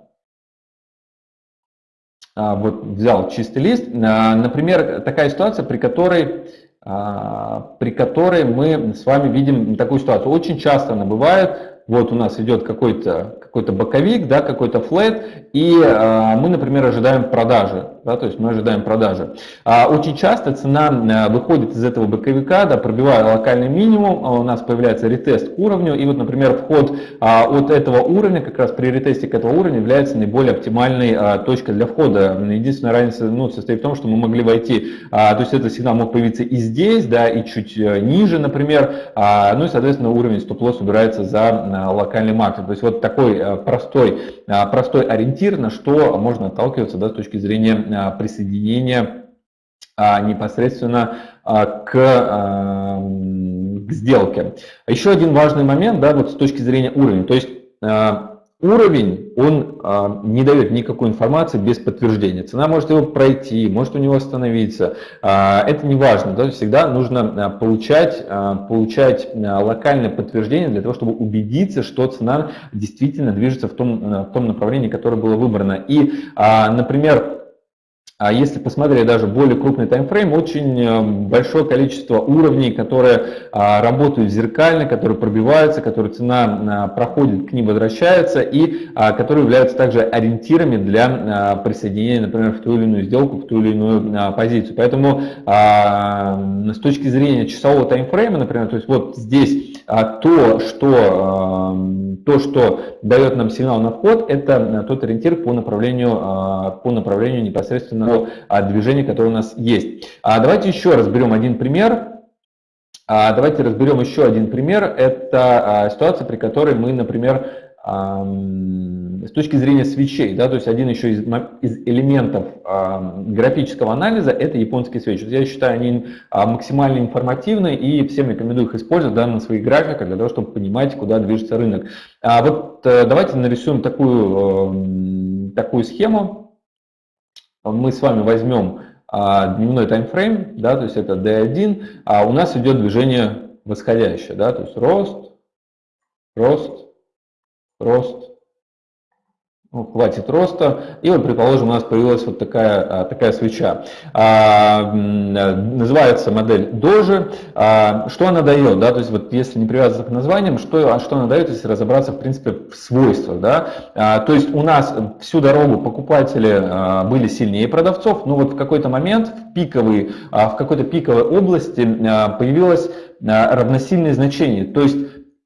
вот взял чистый лист. Например, такая ситуация, при которой при которой мы с вами видим такую ситуацию. Очень часто она бывает, вот у нас идет какой-то какой, -то, боковик, да, какой-то флет, и э, мы, например, ожидаем продажи, да, то есть мы ожидаем продажи. А очень часто цена э, выходит из этого боковика, да, пробивая локальный минимум, а у нас появляется ретест к уровню, и вот, например, вход а, от этого уровня, как раз при ретесте к этого уровня является наиболее оптимальной а, точкой для входа. Единственная разница ну, состоит в том, что мы могли войти, а, то есть этот сигнал мог появиться и здесь, да, и чуть э, ниже, например, а, ну и, соответственно, уровень стоп-лосс убирается за а, локальный максимум. То есть вот такой а, простой, а, простой ориентир, на что можно отталкиваться да, с точки зрения а, присоединения а, непосредственно к, к сделке. Еще один важный момент, да, вот с точки зрения уровня. То есть уровень, он не дает никакой информации без подтверждения. Цена может его пройти, может у него остановиться. это не важно. Да, всегда нужно получать, получать локальное подтверждение для того, чтобы убедиться, что цена действительно движется в том, в том направлении, которое было выбрано. И, например, а если посмотреть даже более крупный таймфрейм, очень э, большое количество уровней, которые а, работают зеркально, которые пробиваются, которые цена а, проходит, к ним возвращается и которые являются также ориентирами для присоединения, например, в ту или иную сделку, в ту или иную позицию. Поэтому с точки зрения часового таймфрейма, например, то есть вот здесь то, что то, что дает нам сигнал на вход, это тот ориентир по направлению, по направлению непосредственно того движения, которое у нас есть. А давайте еще разберем один пример. А давайте разберем еще один пример. Это а, ситуация, при которой мы, например, с точки зрения свечей, да, то есть один еще из, из элементов э, графического анализа это японские свечи. Я считаю, они э, максимально информативны и всем рекомендую их использовать да, на своих графиках для того, чтобы понимать, куда движется рынок. А вот э, давайте нарисуем такую, э, такую схему мы с вами возьмем а, дневной таймфрейм, да, то есть это D1, а у нас идет движение восходящее, да, то есть рост, рост, рост, ну, хватит роста. И вот, предположим, у нас появилась вот такая, а, такая свеча. А, называется модель Doge. А, что она дает? Да? То есть вот если не привязываться к названиям, что, а что она дает, если разобраться в принципе в свойствах? Да? А, то есть у нас всю дорогу покупатели а, были сильнее продавцов, но вот в какой-то момент в, пиковый, а, в какой-то пиковой области а, появилось а, равносильное значение. То есть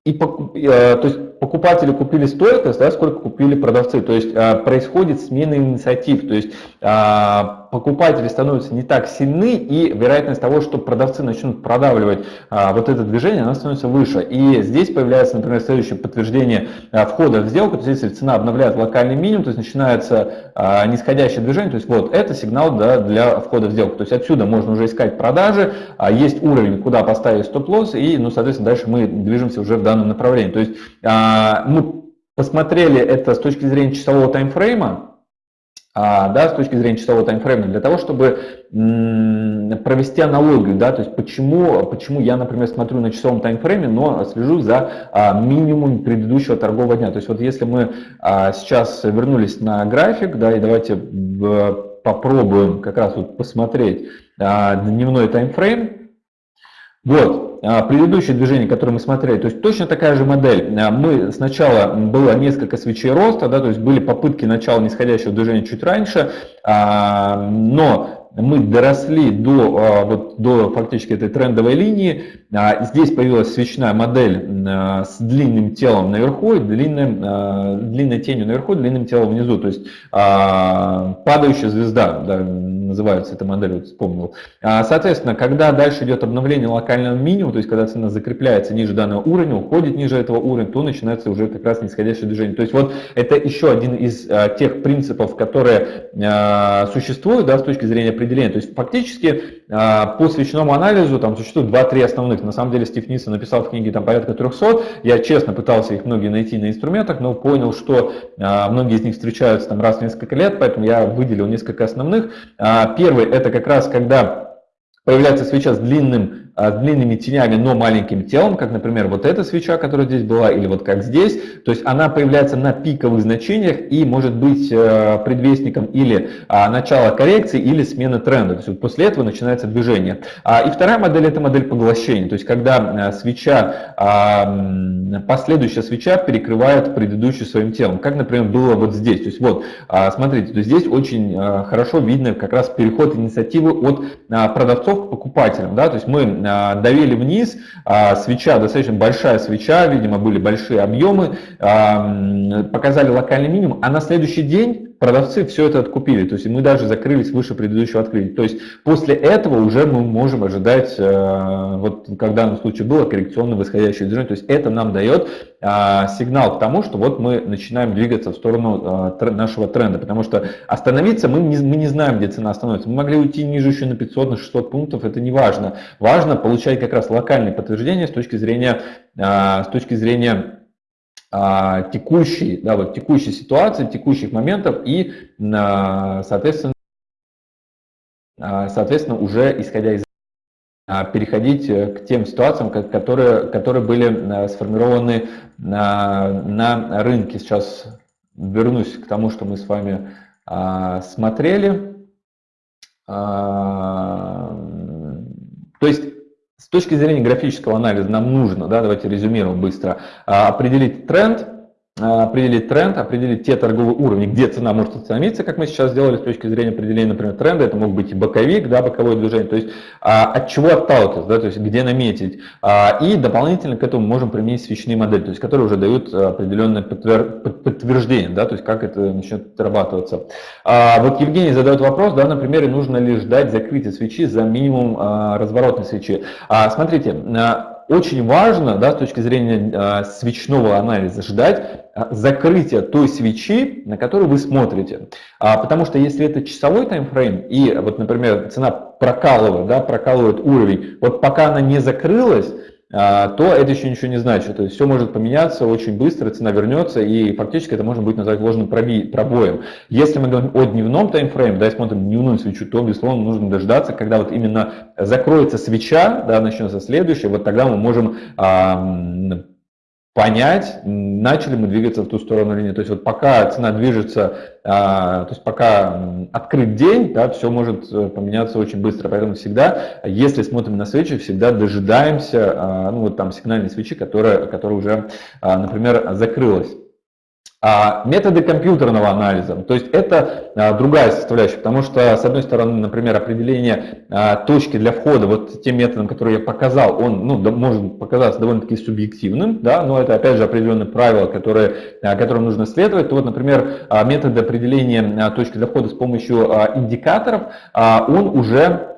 и, то есть покупатели купили столько, да, сколько купили продавцы. То есть а, происходит смена инициатив. То есть а, покупатели становятся не так сильны, и вероятность того, что продавцы начнут продавливать а, вот это движение, она становится выше. И здесь появляется, например, следующее подтверждение а, входа в сделку, то есть если цена обновляет локальный минимум, то есть начинается а, нисходящее движение, то есть вот это сигнал да, для входа в сделку. То есть отсюда можно уже искать продажи, а, есть уровень, куда поставить стоп-лосс, и, ну, соответственно, дальше мы движемся уже в данном направлении. То есть а, мы посмотрели это с точки зрения часового таймфрейма, а, да, с точки зрения часового таймфрейма, для того, чтобы провести аналогию, да, то есть почему, почему я, например, смотрю на часовом таймфрейме, но слежу за а, минимум предыдущего торгового дня. То есть вот если мы а, сейчас вернулись на график, да, и давайте попробуем как раз вот посмотреть дневной таймфрейм, вот, а, предыдущее движение, которое мы смотрели, то есть точно такая же модель. А, мы сначала было несколько свечей роста, да, то есть были попытки начала нисходящего движения чуть раньше, а, но мы доросли до, а, вот, до фактически этой трендовой линии. А, здесь появилась свечная модель а, с длинным телом наверху и длинным, длинной тенью наверху, длинным телом внизу. То есть падающая звезда, да, называется эта модель, вот вспомнил. Соответственно, когда дальше идет обновление локального минимума, то есть когда цена закрепляется ниже данного уровня, уходит ниже этого уровня, то начинается уже как раз нисходящее движение. То есть вот это еще один из тех принципов, которые существуют да, с точки зрения определения. То есть фактически а, по свечному анализу там существует 2-3 основных. На самом деле Стив Нисон написал в книге там порядка 300. Я честно пытался их многие найти на инструментах, но понял, что а, многие из них встречаются там раз в несколько лет, поэтому я выделил несколько основных. А, первый это как раз когда появляется свеча с длинным с длинными тенями, но маленьким телом, как, например, вот эта свеча, которая здесь была, или вот как здесь. То есть она появляется на пиковых значениях и может быть э, предвестником или а, начала коррекции, или смены тренда. То есть вот после этого начинается движение. А, и вторая модель – это модель поглощения. То есть когда э, свеча, последующая свеча перекрывает предыдущую своим телом, как, например, было вот здесь. То есть вот, смотрите, то здесь очень э, хорошо видно как раз переход инициативы от продавцов к покупателям. Да? То есть мы а, давили вниз, а, свеча, достаточно большая свеча, видимо, были большие объемы, а, показали локальный минимум, а на следующий день продавцы все это откупили, то есть мы даже закрылись выше предыдущего открытия. То есть после этого уже мы можем ожидать, вот как в данном случае было, коррекционное восходящее движение, то есть это нам дает сигнал к тому, что вот мы начинаем двигаться в сторону нашего тренда, потому что остановиться мы не, мы не знаем, где цена остановится. Мы могли уйти ниже еще на 500, на 600 пунктов, это не важно. Важно получать как раз локальные подтверждения с точки зрения, а, с точки зрения а, текущей, да, вот текущей ситуации, текущих моментов и, а, соответственно, соответственно, уже исходя из переходить к тем ситуациям, которые, которые были сформированы на, на рынке. Сейчас вернусь к тому, что мы с вами смотрели. То есть с точки зрения графического анализа нам нужно, да, давайте резюмируем быстро, а, определить тренд, определить тренд, определить те торговые уровни, где цена может остановиться, как мы сейчас сделали с точки зрения определения, например, тренда, это мог быть и боковик, да, боковое движение, то есть а, от чего отталкиваться, да, то есть где наметить. А, и дополнительно к этому можем применить свечные модели, то есть которые уже дают определенное подтвер... подтверждение, да, то есть как это начнет отрабатываться. А, вот Евгений задает вопрос, да, например, нужно ли ждать закрытия свечи за минимум а, разворотной свечи. А, смотрите, очень важно да, с точки зрения э, свечного анализа ждать э, закрытия той свечи, на которую вы смотрите. А, потому что если это часовой таймфрейм и, вот, например, цена прокалывает, да, прокалывает уровень, вот пока она не закрылась, а, то это еще ничего не значит. То есть все может поменяться очень быстро, цена вернется, и фактически это можно будет назвать ложным пробоем. Если мы говорим о дневном таймфрейме, да, смотрим дневную свечу, то, безусловно, нужно дождаться, когда вот именно закроется свеча, да, начнется следующая, вот тогда мы можем а, понять, начали мы двигаться в ту сторону или нет. То есть вот пока цена движется, а, то есть пока открыт день, да, все может э, поменяться очень быстро. Поэтому всегда, если смотрим на свечи, всегда дожидаемся, а, ну вот там сигнальной свечи, которая, которая уже, а, например, закрылась. А, методы компьютерного анализа, то есть это а, другая составляющая, потому что, с одной стороны, например, определение а, точки для входа вот тем методом, который я показал, он ну, может показаться довольно-таки субъективным, да, но это, опять же, определенные правила, которые, которым нужно следовать. То вот, например, метод определения точки для входа с помощью индикаторов, он уже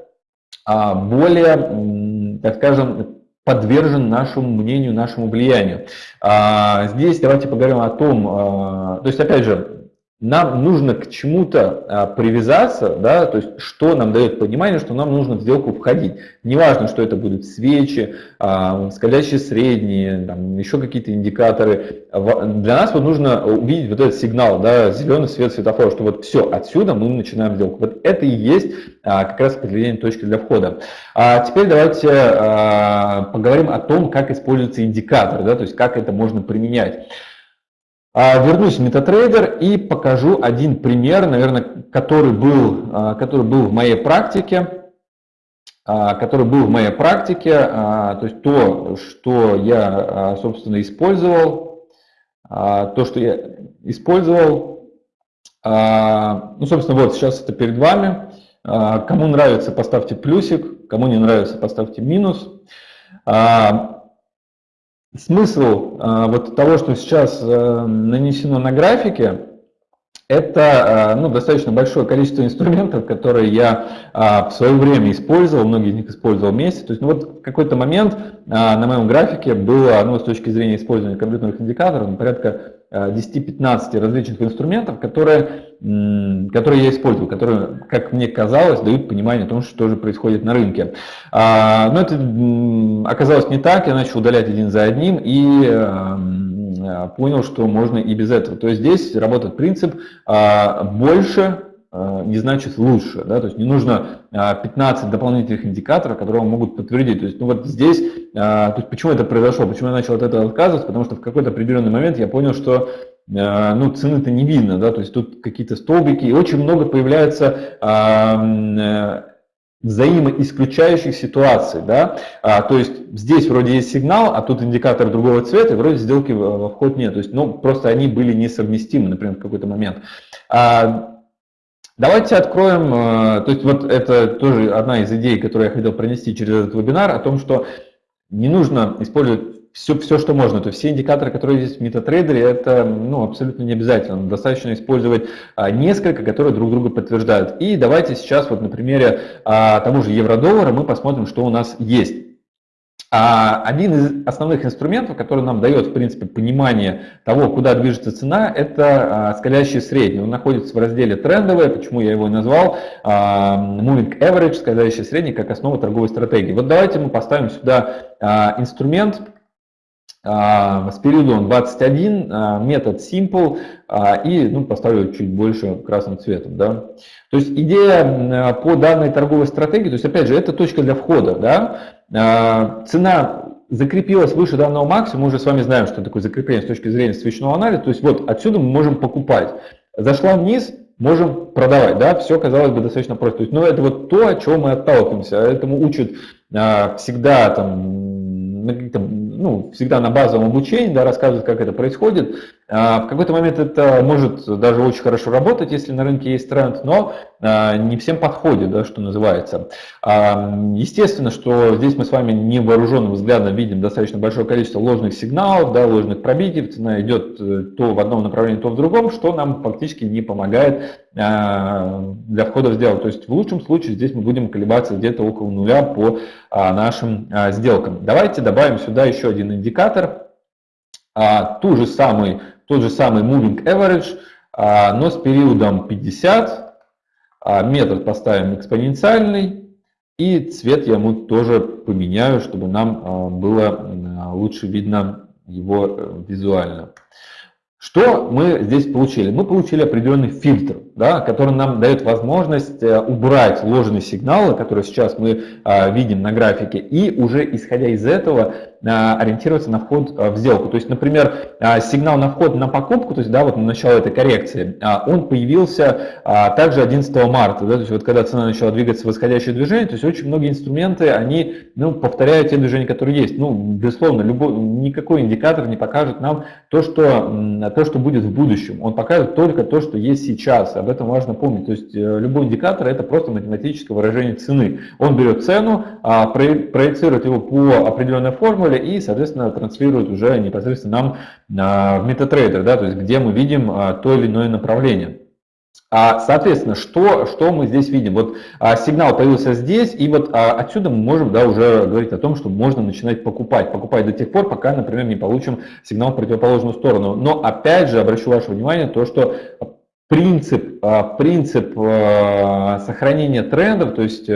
более, так скажем, подвержен нашему мнению, нашему влиянию. А, здесь давайте поговорим о том, а, то есть опять же, нам нужно к чему-то а, привязаться, да, то есть что нам дает понимание, что нам нужно в сделку входить. Неважно, что это будут свечи, а, скользящие средние, там, еще какие-то индикаторы. Для нас вот нужно увидеть вот этот сигнал, да, зеленый свет светофора, что вот все, отсюда мы начинаем сделку. Вот это и есть а, как раз определение точки для входа. А теперь давайте а, поговорим о том, как используется индикатор, да, то есть как это можно применять. А, вернусь в MetaTrader и покажу один пример, наверное, который был, а, который был в моей практике, а, который был в моей практике, то есть то, что я, собственно, использовал, то, что я использовал, ну, собственно, вот сейчас это перед вами. Кому нравится, поставьте плюсик, кому не нравится, поставьте минус. Смысл э, вот того, что сейчас э, нанесено на графике, это э, ну, достаточно большое количество инструментов, которые я в свое время использовал, многие из них использовал вместе. То есть ну, вот в какой-то момент на моем графике было, ну, с точки зрения использования компьютерных индикаторов, ну, порядка 10-15 различных инструментов, которые, которые я использую, которые, как мне казалось, дают понимание о том, что же происходит на рынке. А, но это оказалось не так, я начал удалять один за одним и а, понял, что можно и без этого. То есть здесь работает принцип а, больше не значит лучше. Да? То есть не нужно 15 дополнительных индикаторов, которые могут подтвердить. То есть, ну вот здесь, то есть почему это произошло, почему я начал от этого отказываться, потому что в какой-то определенный момент я понял, что ну, цены-то не видно, да, то есть тут какие-то столбики, и очень много появляется э, взаимоисключающих ситуаций, да, а, то есть здесь вроде есть сигнал, а тут индикатор другого цвета, и вроде сделки во вход нет, то есть, ну, просто они были несовместимы, например, в какой-то момент. А, Давайте откроем, э, то есть вот это тоже одна из идей, которую я хотел пронести через этот вебинар, о том, что не нужно использовать все, все, что можно. То есть все индикаторы, которые есть в MetaTrader, это ну, абсолютно не обязательно. Достаточно использовать а, несколько, которые друг друга подтверждают. И давайте сейчас вот на примере а, тому же евро-доллара мы посмотрим, что у нас есть. А один из основных инструментов, который нам дает, в принципе, понимание того, куда движется цена, это а, скалящий средний. Он находится в разделе трендовые, почему я его и назвал, а, Moving Average, скалящий средний, как основа торговой стратегии. Вот давайте мы поставим сюда а, инструмент, с периодом 21, метод Simple, и ну, поставлю чуть больше красным цветом. Да? То есть идея по данной торговой стратегии, то есть опять же, это точка для входа. Да? А, цена закрепилась выше данного максимума, мы уже с вами знаем, что такое закрепление с точки зрения свечного анализа, то есть вот отсюда мы можем покупать. Зашла вниз, можем продавать, да, все казалось бы достаточно просто. То есть, ну, это вот то, от чего мы отталкиваемся, этому учат а, всегда там, ну, всегда на базовом обучении, да, рассказывают, как это происходит. А, в какой-то момент это может даже очень хорошо работать, если на рынке есть тренд, но а, не всем подходит, да, что называется. А, естественно, что здесь мы с вами невооруженным взглядом видим достаточно большое количество ложных сигналов, да, ложных пробитий, цена идет э, то в одном направлении, то в другом, что нам фактически не помогает для входа в сделку. То есть в лучшем случае здесь мы будем колебаться где-то около нуля по нашим сделкам. Давайте добавим сюда еще один индикатор, ту же самый тот же самый moving average, а, но с периодом 50, а, метод поставим экспоненциальный, и цвет я ему тоже поменяю, чтобы нам а, было лучше видно его э, визуально. Что мы здесь получили? Мы получили определенный фильтр, да, который нам дает возможность э, убрать ложные сигналы, которые сейчас мы видим на графике, и уже исходя из этого ориентироваться на вход э, в сделку. То есть, например, сигнал на вход на покупку, то есть, да, вот на начало этой коррекции, а, он появился а, также 11 марта, да, то есть, вот когда цена начала двигаться в восходящее движение, то есть, очень многие инструменты, они, ну, повторяют те движения, которые есть. Ну, безусловно, любой, никакой индикатор не покажет нам то что, то, что будет в будущем. Он покажет только то, что есть сейчас. Об этом важно помнить. То есть, э, любой индикатор – это просто математическое выражение цены. Он берет цену, а, проецирует его по определенной формуле, и, соответственно, транслирует уже непосредственно нам а, в MetaTrader, да, то есть где мы видим а, то или иное направление. А, соответственно, что, что мы здесь видим? Вот а, сигнал появился здесь, и вот а, отсюда мы можем да, уже говорить о том, что можно начинать покупать. Покупать до тех пор, пока, например, не получим сигнал в противоположную сторону. Но опять же обращу ваше внимание то, что принцип, принцип сохранения трендов, то есть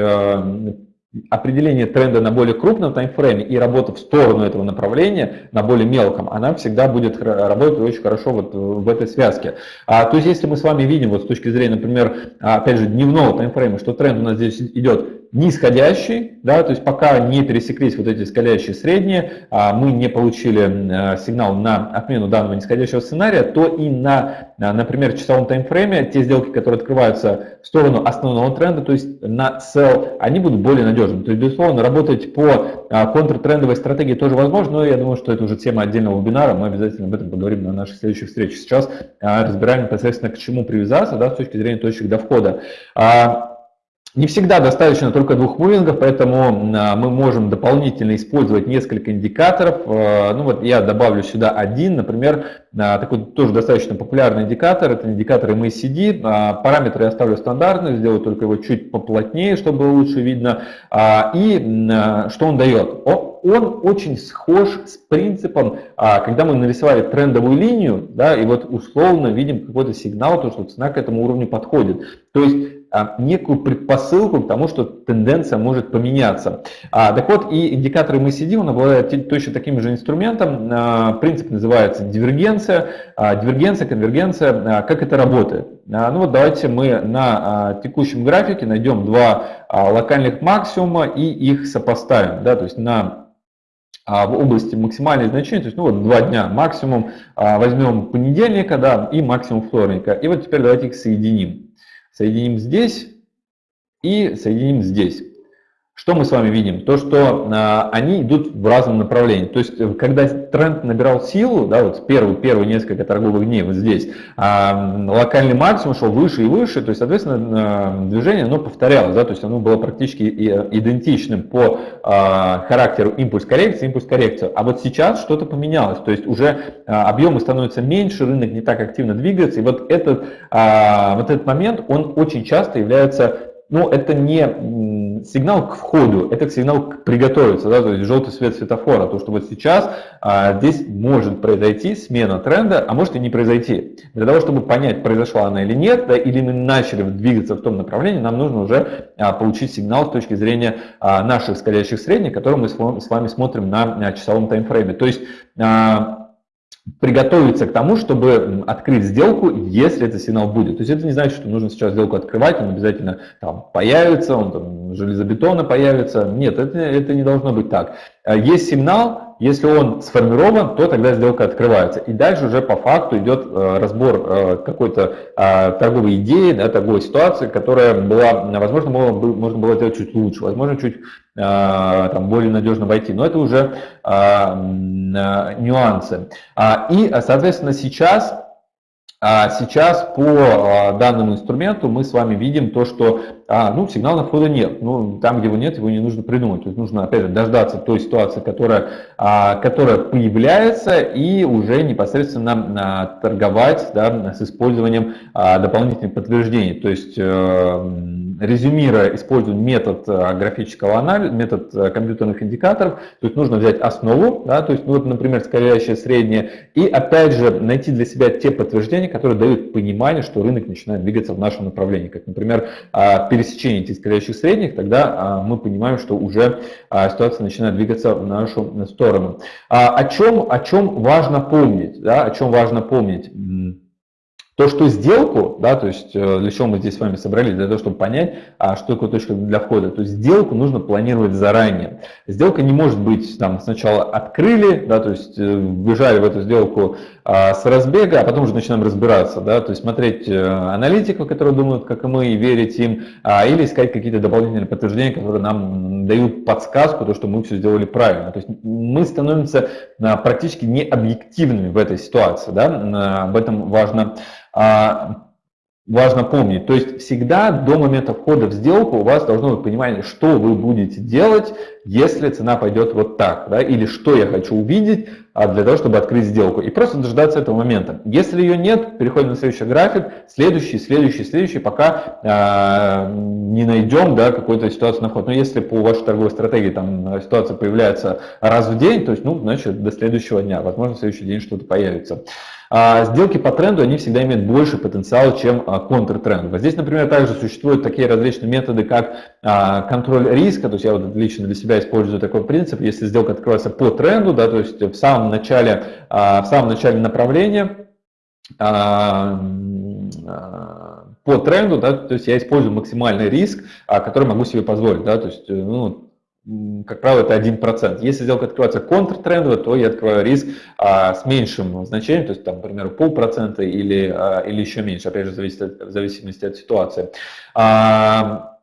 определение тренда на более крупном таймфрейме и работа в сторону этого направления на более мелком, она всегда будет работать очень хорошо вот в этой связке. А, то есть если мы с вами видим вот с точки зрения, например, опять же, дневного таймфрейма, что тренд у нас здесь идет нисходящий, да, то есть пока не пересеклись вот эти скалящие средние, а, мы не получили а, сигнал на отмену данного нисходящего сценария, то и на, а, например, часовом таймфрейме те сделки, которые открываются в сторону основного тренда, то есть на sell, они будут более надежными. То есть, безусловно, работать по контртрендовой стратегии тоже возможно, но я думаю, что это уже тема отдельного вебинара, мы обязательно об этом поговорим на наших следующих встречах. Сейчас разбираем непосредственно к чему привязаться да, с точки зрения точек до входа. Не всегда достаточно только двух мувингов, поэтому а, мы можем дополнительно использовать несколько индикаторов. А, ну вот я добавлю сюда один, например, а, такой тоже достаточно популярный индикатор, это индикатор MACD. Параметры я оставлю стандартные, сделаю только его чуть поплотнее, чтобы лучше видно. И что он дает? Он очень схож с принципом, когда мы нарисовали трендовую линию, да, и вот условно видим какой-то сигнал, то, что цена к этому уровню подходит. То есть некую предпосылку к тому, что тенденция может поменяться. А, так вот, и индикатор MACD, он обладает точно таким же инструментом. А, принцип называется дивергенция. А, дивергенция, конвергенция. А, как это работает? А, ну вот давайте мы на а, текущем графике найдем два а, локальных максимума и их сопоставим. Да, то есть на в области максимальной значения, то есть ну вот два дня максимум, возьмем понедельника да, и максимум вторника. И вот теперь давайте их соединим соединим здесь и соединим здесь. Что мы с вами видим? То, что а, они идут в разном направлении. То есть, э, когда тренд набирал силу, да, вот первые, первые несколько торговых дней вот здесь, а, локальный максимум шел выше и выше, то есть, соответственно, движение оно повторялось, да, то есть оно было практически идентичным по а, характеру импульс-коррекции, импульс-коррекцию. А вот сейчас что-то поменялось, то есть уже а, объемы становятся меньше, рынок не так активно двигается, и вот этот, а, вот этот момент, он очень часто является, ну, это не сигнал к входу, это сигнал к приготовиться, да, то есть желтый свет светофора, то, что вот сейчас а, здесь может произойти смена тренда, а может и не произойти. Для того, чтобы понять, произошла она или нет, да, или мы начали двигаться в том направлении, нам нужно уже а, получить сигнал с точки зрения а, наших скользящих средних, которые мы с вами смотрим на, на часовом таймфрейме. То есть а, приготовиться к тому, чтобы открыть сделку, если этот сигнал будет. То есть это не значит, что нужно сейчас сделку открывать, он обязательно там появится, он там железобетона появится. Нет, это, это не должно быть так. А есть сигнал, если он сформирован, то тогда сделка открывается. И дальше уже по факту идет э, разбор э, какой-то а, торговой идеи, да, торговой ситуации, которая была, возможно, можно было сделать чуть лучше, возможно, чуть а, там, более надежно войти. Но это уже нюансы. И, соответственно, сейчас а сейчас по а, данному инструменту мы с вами видим то, что а, ну, сигнала входа нет. Ну, там, где его нет, его не нужно придумать. То есть нужно, опять же, дождаться той ситуации, которая, а, которая появляется, и уже непосредственно а, торговать да, с использованием а, дополнительных подтверждений. То есть э, резюмируя, используем метод э, графического анализа, метод э, компьютерных индикаторов. То есть нужно взять основу, да, то есть, ну, вот, например, скользящее среднее, и опять же найти для себя те подтверждения, которые дают понимание, что рынок начинает двигаться в нашем направлении. Как, например, а, пересечение этих скользящих средних, тогда а, мы понимаем, что уже а, ситуация начинает двигаться в нашу сторону. О чем, о чем важно помнить? Да, о чем важно помнить? То, что сделку, да, то есть э, для чего мы здесь с вами собрались, для того, чтобы понять, а что такое точка для входа, то есть сделку нужно планировать заранее. Сделка не может быть там сначала открыли, да, то есть бежали э, в эту сделку с разбега, а потом уже начинаем разбираться, да, то есть смотреть э, аналитиков, которые думают, как и мы, и верить им, а, или искать какие-то дополнительные подтверждения, которые нам дают подсказку, то, что мы все сделали правильно. То есть мы становимся а, практически необъективными в этой ситуации, да, об этом важно а, важно помнить. То есть всегда до момента входа в сделку у вас должно быть понимание, что вы будете делать, если цена пойдет вот так, да, или что я хочу увидеть, для того, чтобы открыть сделку. И просто дождаться этого момента. Если ее нет, переходим на следующий график, следующий, следующий, следующий, пока э, не найдем да, какую-то ситуацию на вход. Но если по вашей торговой стратегии там ситуация появляется раз в день, то есть, ну, значит, до следующего дня. Возможно, в следующий день что-то появится. А сделки по тренду, они всегда имеют больше потенциала, чем а, контртренд. Вот здесь, например, также существуют такие различные методы, как а, контроль риска, то есть я вот лично для себя использую такой принцип, если сделка открывается по тренду, да, то есть в самом начале, в самом начале направления, по тренду, да, то есть я использую максимальный риск, который могу себе позволить, да, то есть, ну, как правило, это 1%. Если сделка открывается контртрендово, то я открываю риск а, с меньшим значением, то есть, там, например, полпроцента или, а, или еще меньше, опять же, зависит от, в зависимости от ситуации. А,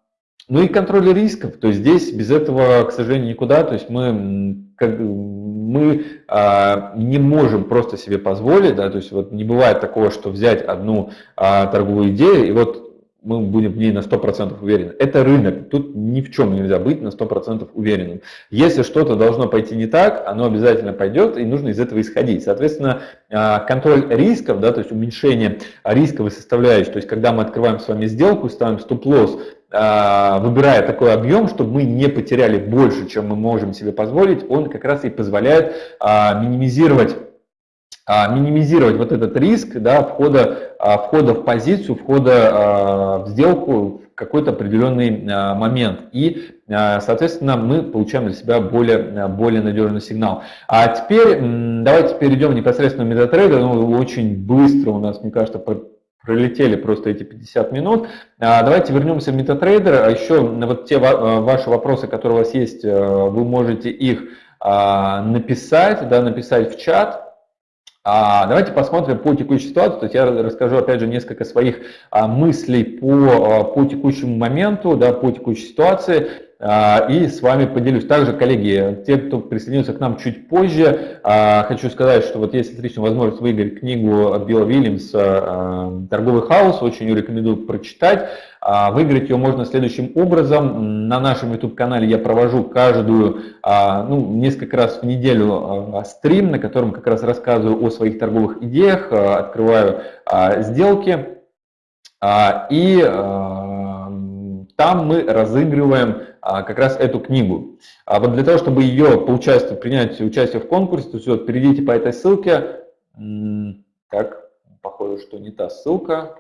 ну и контроль рисков, то есть здесь без этого, к сожалению, никуда, то есть мы, как, мы а, не можем просто себе позволить, да, то есть вот не бывает такого, что взять одну а, торговую идею и вот мы будем в ней на 100% уверены. Это рынок, тут ни в чем нельзя быть на 100% уверенным. Если что-то должно пойти не так, оно обязательно пойдет, и нужно из этого исходить. Соответственно, а, контроль рисков, да, то есть уменьшение рисковой составляющей, то есть когда мы открываем с вами сделку, ставим стоп-лосс, а, выбирая такой объем, чтобы мы не потеряли больше, чем мы можем себе позволить, он как раз и позволяет а, минимизировать минимизировать вот этот риск да, входа, входа в позицию, входа а, в сделку в какой-то определенный момент. И, соответственно, мы получаем для себя более, более надежный сигнал. А теперь давайте перейдем непосредственно в MetaTrader. Ну, очень быстро у нас, мне кажется, пролетели просто эти 50 минут. Давайте вернемся в. А еще вот те ваши вопросы, которые у вас есть, вы можете их написать, да, написать в чат. А, давайте посмотрим по текущей ситуации. То есть я расскажу опять же несколько своих а, мыслей по, а, по текущему моменту, да, по текущей ситуации. А, и с вами поделюсь. Также, коллеги, те, кто присоединился к нам чуть позже, а, хочу сказать, что вот есть отличная возможность выиграть книгу Билла Вильямса а, «Торговый хаос», очень рекомендую прочитать. Выиграть ее можно следующим образом. На нашем YouTube-канале я провожу каждую, ну, несколько раз в неделю стрим, на котором как раз рассказываю о своих торговых идеях, открываю сделки. И там мы разыгрываем как раз эту книгу. А вот для того, чтобы ее поучаствовать, принять участие в конкурсе, то есть вот перейдите по этой ссылке. Так, похоже, что не та ссылка.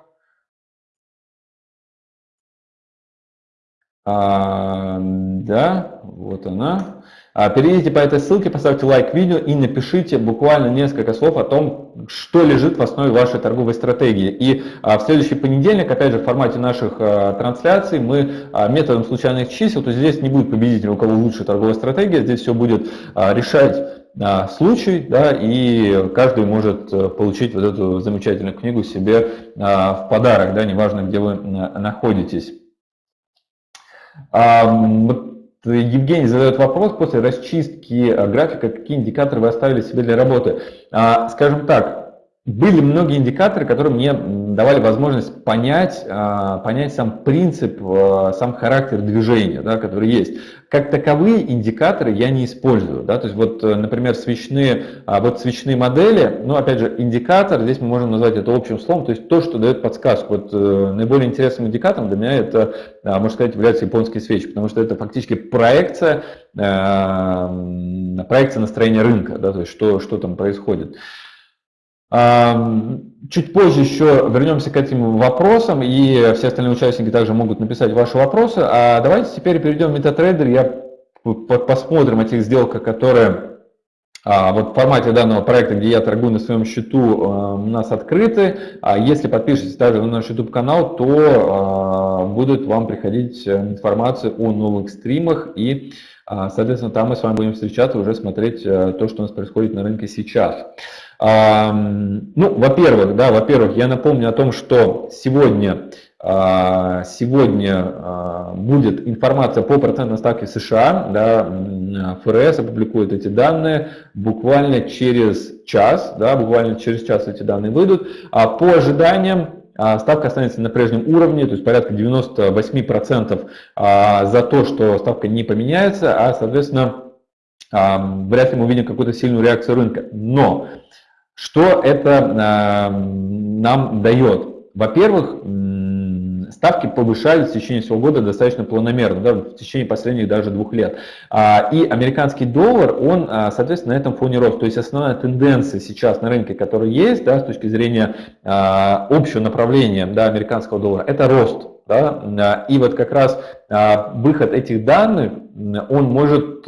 А, да, вот она. А, перейдите по этой ссылке, поставьте лайк видео и напишите буквально несколько слов о том, что лежит в основе вашей торговой стратегии. И а, в следующий понедельник, опять же, в формате наших а, трансляций, мы методом случайных чисел, то есть здесь не будет победителя, у кого лучше торговая стратегия, здесь все будет решать случай, да, и каждый может э, получить вот эту замечательную книгу себе в подарок, да, неважно, где вы находитесь. Евгений задает вопрос после расчистки э, графика, какие индикаторы вы оставили себе для работы. А, скажем так, были многие индикаторы, которые мне давали возможность понять, а, понять сам принцип, а, сам характер движения, да, который есть. Как таковые индикаторы я не использую. Да, то есть вот, э, например, свечные, а, вот свечные модели, ну, опять же, индикатор, здесь мы можем назвать это общим словом, то есть то, что дает подсказку. Вот э, наиболее интересным индикатором для меня это, можно сказать, является японские свечи, потому что это фактически проекция, проекция настроения рынка, да, то есть что, что там происходит. Чуть позже еще вернемся к этим вопросам, и все остальные участники также могут написать ваши вопросы. А давайте теперь перейдем в MetaTrader, я посмотрим о тех сделках, которые а, вот в формате данного проекта, где я торгую на своем счету, у нас открыты. А если подпишетесь также на наш YouTube канал, то а, будет вам приходить информация о новых стримах и Соответственно, там мы с вами будем встречаться, уже смотреть э, то, что у нас происходит на рынке сейчас. Ну, во-первых, да, во-первых, я напомню о том, что сегодня, а, сегодня а, будет информация по процентной ставке США, да, ФРС опубликует эти данные буквально через час, да, буквально через час эти данные выйдут, а по ожиданиям ставка останется на прежнем уровне, то есть порядка 98% за то, что ставка не поменяется, а, соответственно, вряд ли мы увидим какую-то сильную реакцию рынка. Но что это нам дает? Во-первых, ставки повышались в течение всего года достаточно планомерно, да, в течение последних даже двух лет. А, и американский доллар, он, а, соответственно, на этом фоне рос. То есть основная тенденция сейчас на рынке, которая есть, да, с точки зрения а, общего направления да, американского доллара, это рост. Да? И вот как раз выход этих данных, он может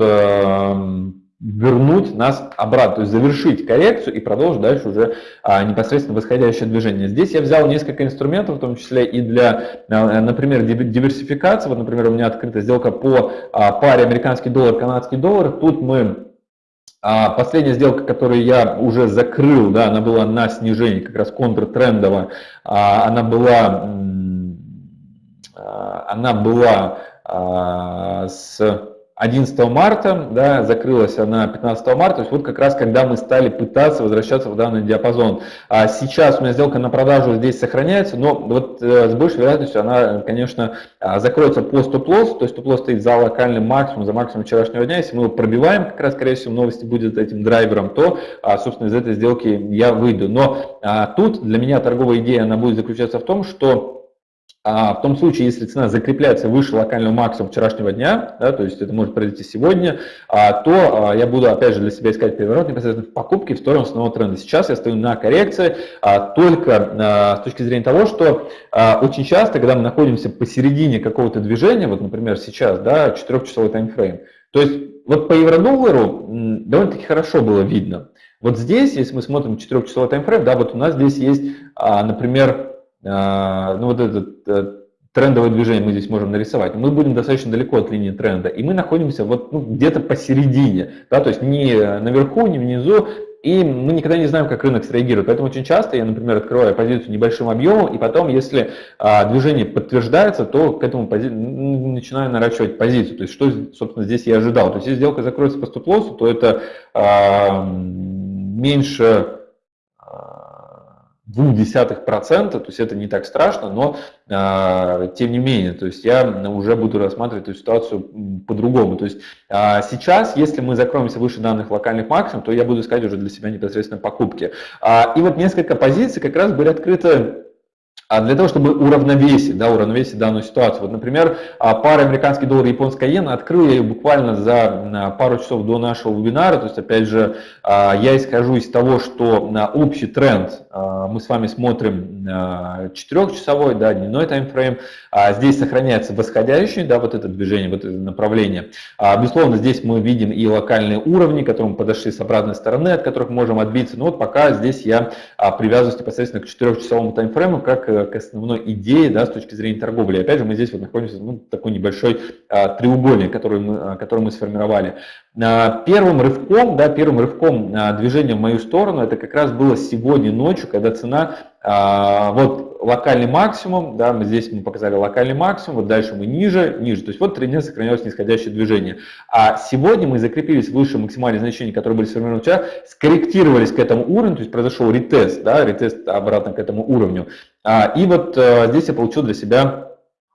вернуть нас обратно, то есть завершить коррекцию и продолжить дальше уже а, непосредственно восходящее движение. Здесь я взял несколько инструментов, в том числе и для, а, например, диверсификации. Вот, например, у меня открыта сделка по а, паре американский доллар, канадский доллар. Тут мы а последняя сделка, которую я уже закрыл, да, она была на снижении, как раз контртрендовая, а, она была, она была с 11 марта, да, закрылась она 15 марта, то есть вот как раз когда мы стали пытаться возвращаться в данный диапазон. А сейчас у меня сделка на продажу здесь сохраняется, но вот э, с большей вероятностью она, конечно, а, закроется по стоп-лоссу, то есть стоп-лосс стоит за локальным максимум, за максимум вчерашнего дня. Если мы его пробиваем, как раз, скорее всего, новости будет этим драйвером, то, а, собственно, из этой сделки я выйду. Но а, тут для меня торговая идея, она будет заключаться в том, что а в том случае, если цена закрепляется выше локального максимума вчерашнего дня, да, то есть это может произойти сегодня, а, то а, я буду опять же для себя искать переворот непосредственно в покупке в сторону основного тренда. Сейчас я стою на коррекции а, только с точки зрения того, что очень часто, когда мы находимся посередине какого-то движения, вот, например, сейчас, да, 4-часовой таймфрейм, то есть вот по евро-доллару довольно-таки хорошо было видно. Вот здесь, если мы смотрим 4-часовой таймфрейм, да, вот у нас здесь есть, например, а, ну вот это э, трендовое движение мы здесь можем нарисовать, мы будем достаточно далеко от линии тренда, и мы находимся вот ну, где-то посередине, да, то есть не наверху, не внизу, и мы никогда не знаем, как рынок среагирует. Поэтому очень часто я, например, открываю позицию небольшим объемом, и потом, если а, движение подтверждается, то к этому пози... начинаю наращивать позицию. То есть, что, собственно, здесь я ожидал. То есть, если сделка закроется по стоп-лоссу, то это а, меньше процента, то есть это не так страшно, но а, тем не менее, то есть я уже буду рассматривать эту ситуацию по-другому. То есть а, сейчас, если мы закроемся выше данных локальных максимум, то я буду искать уже для себя непосредственно покупки. А, и вот несколько позиций как раз были открыты а для того, чтобы уравновесить, да, уравновесить данную ситуацию. Вот, например, а, пара американский доллар и японская иена, открыл я ее буквально за пару часов до нашего вебинара, то есть, опять же, а, я исхожу из того, что на общий тренд мы с вами смотрим 4-часовой, да, дневной таймфрейм, здесь сохраняется восходящий, да, вот это движение, вот это направление. Безусловно, здесь мы видим и локальные уровни, к которым подошли с обратной стороны, от которых можем отбиться, но вот пока здесь я привязываюсь непосредственно к 4-часовому таймфрейму, как э, к основной идее да, с точки зрения торговли. И опять же, мы здесь вот находимся ну, такой небольшой а, треугольник, который мы, а, который мы сформировали. А, первым рывком, да, первым рывком а, движения в мою сторону, это как раз было сегодня ночью, когда цена, а, вот локальный максимум, да, мы здесь мы показали локальный максимум, вот дальше мы ниже, ниже, то есть вот трендинг сохранялось нисходящее движение. А сегодня мы закрепились выше максимальных значений, которые были сформированы вчера, скорректировались к этому уровню, то есть произошел ретест, да, ретест обратно к этому уровню. И вот здесь я получил для себя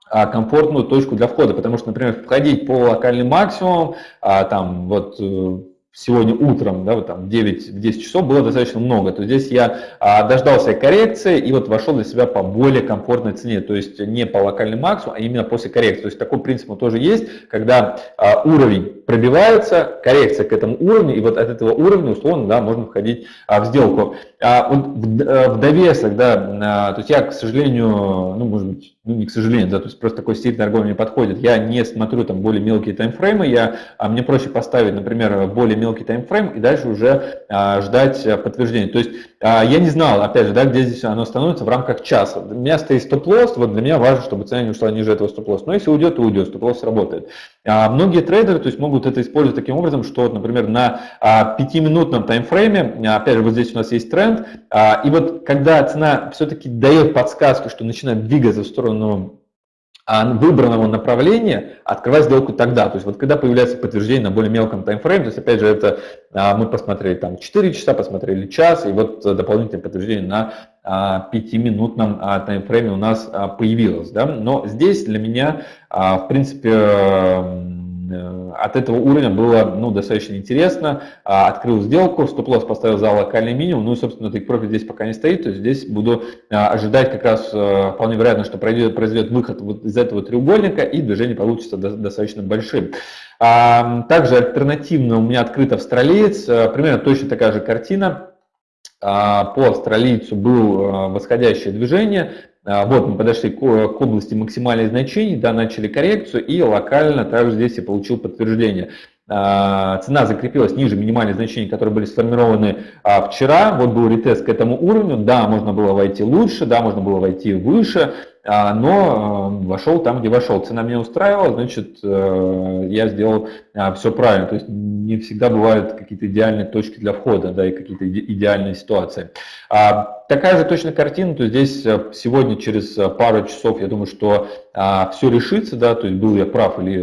а, комфортную точку для входа, потому что, например, входить по локальным максимумам, а, там вот э, сегодня утром, да, вот там 9-10 часов было достаточно много, то здесь я а, дождался коррекции и вот вошел для себя по более комфортной цене, то есть не по локальным максимуму, а именно после коррекции. То есть такой принцип тоже есть, когда а, уровень пробивается, коррекция к этому уровню, и вот от этого уровня, условно, да, можно входить а, в сделку. А, вот в, э, в довесок, да, а, то есть я, к сожалению, ну, может быть, ну, не к сожалению, да, то есть просто такой стиль торговли не подходит. Я не смотрю там более мелкие таймфреймы, я, а, мне проще поставить, например, более мелкий таймфрейм и дальше уже а, ждать а, подтверждения. То есть а, я не знал, опять же, да, где здесь оно становится в рамках часа. У меня стоит стоп-лосс, вот для меня важно, чтобы цена не ушла ниже этого стоп-лосса. Но если уйдет, то уйдет, стоп-лосс работает. А многие трейдеры то есть, могут это использовать таким образом, что, например, на а, 5-минутном таймфрейме, опять же, вот здесь у нас есть тренд, а, и вот когда цена все-таки дает подсказку, что начинает двигаться в сторону выбранного направления, открывать сделку тогда. То есть вот когда появляется подтверждение на более мелком таймфрейме, то есть опять же это а, мы посмотрели там 4 часа, посмотрели час, и вот дополнительное подтверждение на 5-минутном а, таймфрейме у нас появилось. Да? Но здесь для меня, в принципе, э, от этого уровня было ну, достаточно интересно. А, открыл сделку, стоп-лосс поставил за локальный минимум, ну и, собственно, take profit здесь пока не стоит, то есть здесь буду а, ожидать как раз вполне вероятно, что произойдет, произойдет выход вот из этого треугольника и движение получится достаточно большим. Также альтернативно у меня открыт австралиец, примерно точно такая же картина. По австралийцу было восходящее движение, а, вот мы подошли к, к области максимальных значений, да, начали коррекцию и локально также здесь я получил подтверждение. А, цена закрепилась ниже минимальных значений, которые были сформированы а, вчера. Вот был ретест к этому уровню. Да, можно было войти лучше, да, можно было войти выше. А, но э, вошел там, где вошел. Цена меня устраивала, значит, э, я сделал а, все правильно. То есть не всегда бывают какие-то идеальные точки для входа, да, и какие-то идеальные ситуации. А, такая же точно картина, то здесь э, сегодня через пару часов, я думаю, что все решится, да, то есть был я прав или,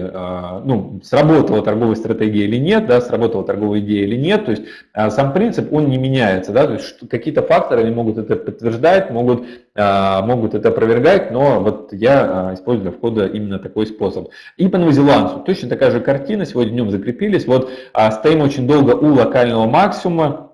ну, сработала торговая стратегия или нет, да, сработала торговая идея или нет, то есть сам принцип, он не меняется, да, то есть какие-то факторы, они могут это подтверждать, могут, могут это опровергать, но вот я а, использую для входа именно такой способ. И по новозеландцу. Точно такая же картина, сегодня днем закрепились, вот а, стоим очень долго у локального максимума,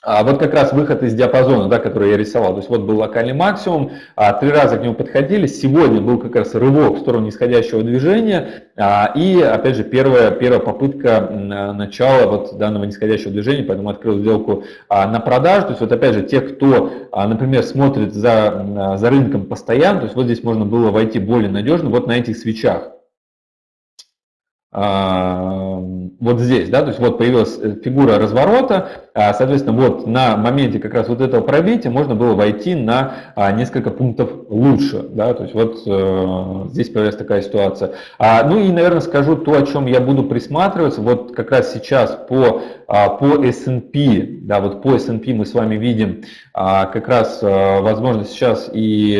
а вот как раз выход из диапазона, да, который я рисовал. То есть вот был локальный максимум, а, три раза к нему подходили. Сегодня был как раз рывок в сторону нисходящего движения. А, и опять же первая, первая попытка начала вот данного нисходящего движения, поэтому открыл сделку а, на продажу. То есть вот опять же те, кто, а, например, смотрит за, за рынком постоянно, то есть вот здесь можно было войти более надежно вот на этих свечах. А, вот здесь, да, то есть вот появилась э, фигура разворота, а, соответственно, вот на моменте как раз вот этого пробития можно было войти на а, несколько пунктов лучше, да, то есть вот э, здесь появилась такая ситуация. Ну и, наверное, скажу то, о чем я буду присматриваться, вот как раз сейчас по, по S&P, да, вот по S&P мы с вами видим как раз, э, возможно, сейчас и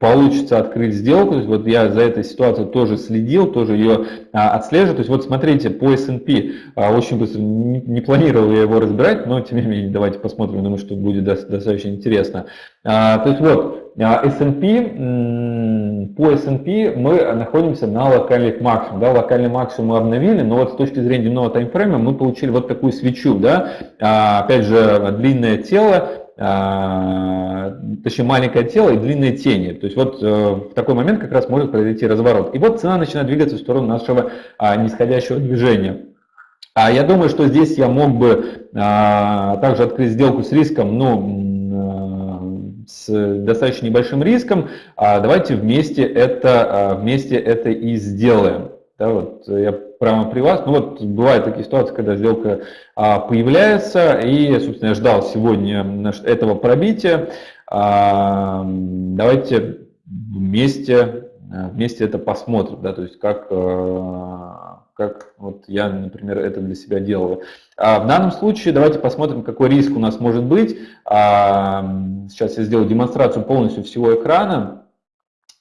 получится открыть сделку. То есть вот я за этой ситуацией тоже следил, тоже ее а, отслеживаю. То есть вот смотрите, по S&P а, очень быстро, не, не планировал я его разбирать, но тем не менее давайте посмотрим, думаю, что будет достаточно интересно. А, то есть вот а, S&P, по S&P мы находимся на локальных максимумах. Да, локальный максимум мы обновили, но вот с точки зрения дневного таймфрейма мы получили вот такую свечу. Да, а, опять же, длинное тело, а, точнее маленькое тело и длинные тени. То есть вот э, в такой момент как раз может произойти разворот. И вот цена начинает двигаться в сторону нашего а, нисходящего движения. А я думаю, что здесь я мог бы а, также открыть сделку с риском, ну, с достаточно небольшим риском. Давайте вместе это, вместе это и сделаем. Да, вот я прямо при вас. Ну вот бывают такие ситуации, когда сделка а, появляется, и, собственно, я ждал сегодня этого пробития. А, давайте вместе, вместе это посмотрим, да, то есть как, а, как вот я, например, это для себя делаю. А в данном случае давайте посмотрим, какой риск у нас может быть. А, сейчас я сделаю демонстрацию полностью всего экрана.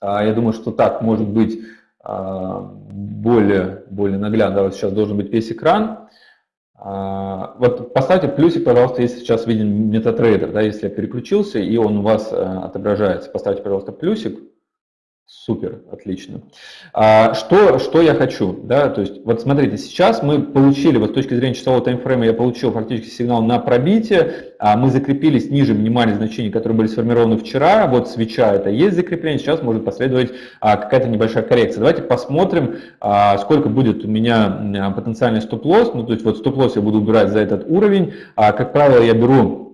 А, я думаю, что так может быть более, более наглядно. Вот сейчас должен быть весь экран. А, вот поставьте плюсик, пожалуйста, если сейчас виден MetaTrader, да, если я переключился и он у вас э, отображается. Поставьте, пожалуйста, плюсик. Супер, отлично. А, что, что я хочу? Да? То есть, вот смотрите, сейчас мы получили, вот с точки зрения часового таймфрейма, я получил фактически сигнал на пробитие, а мы закрепились ниже минимальных значений, которые были сформированы вчера, вот свеча это есть закрепление, сейчас может последовать а, какая-то небольшая коррекция. Давайте посмотрим, а, сколько будет у меня потенциальный стоп-лосс, ну то есть вот стоп-лосс я буду убирать за этот уровень, а, как правило я беру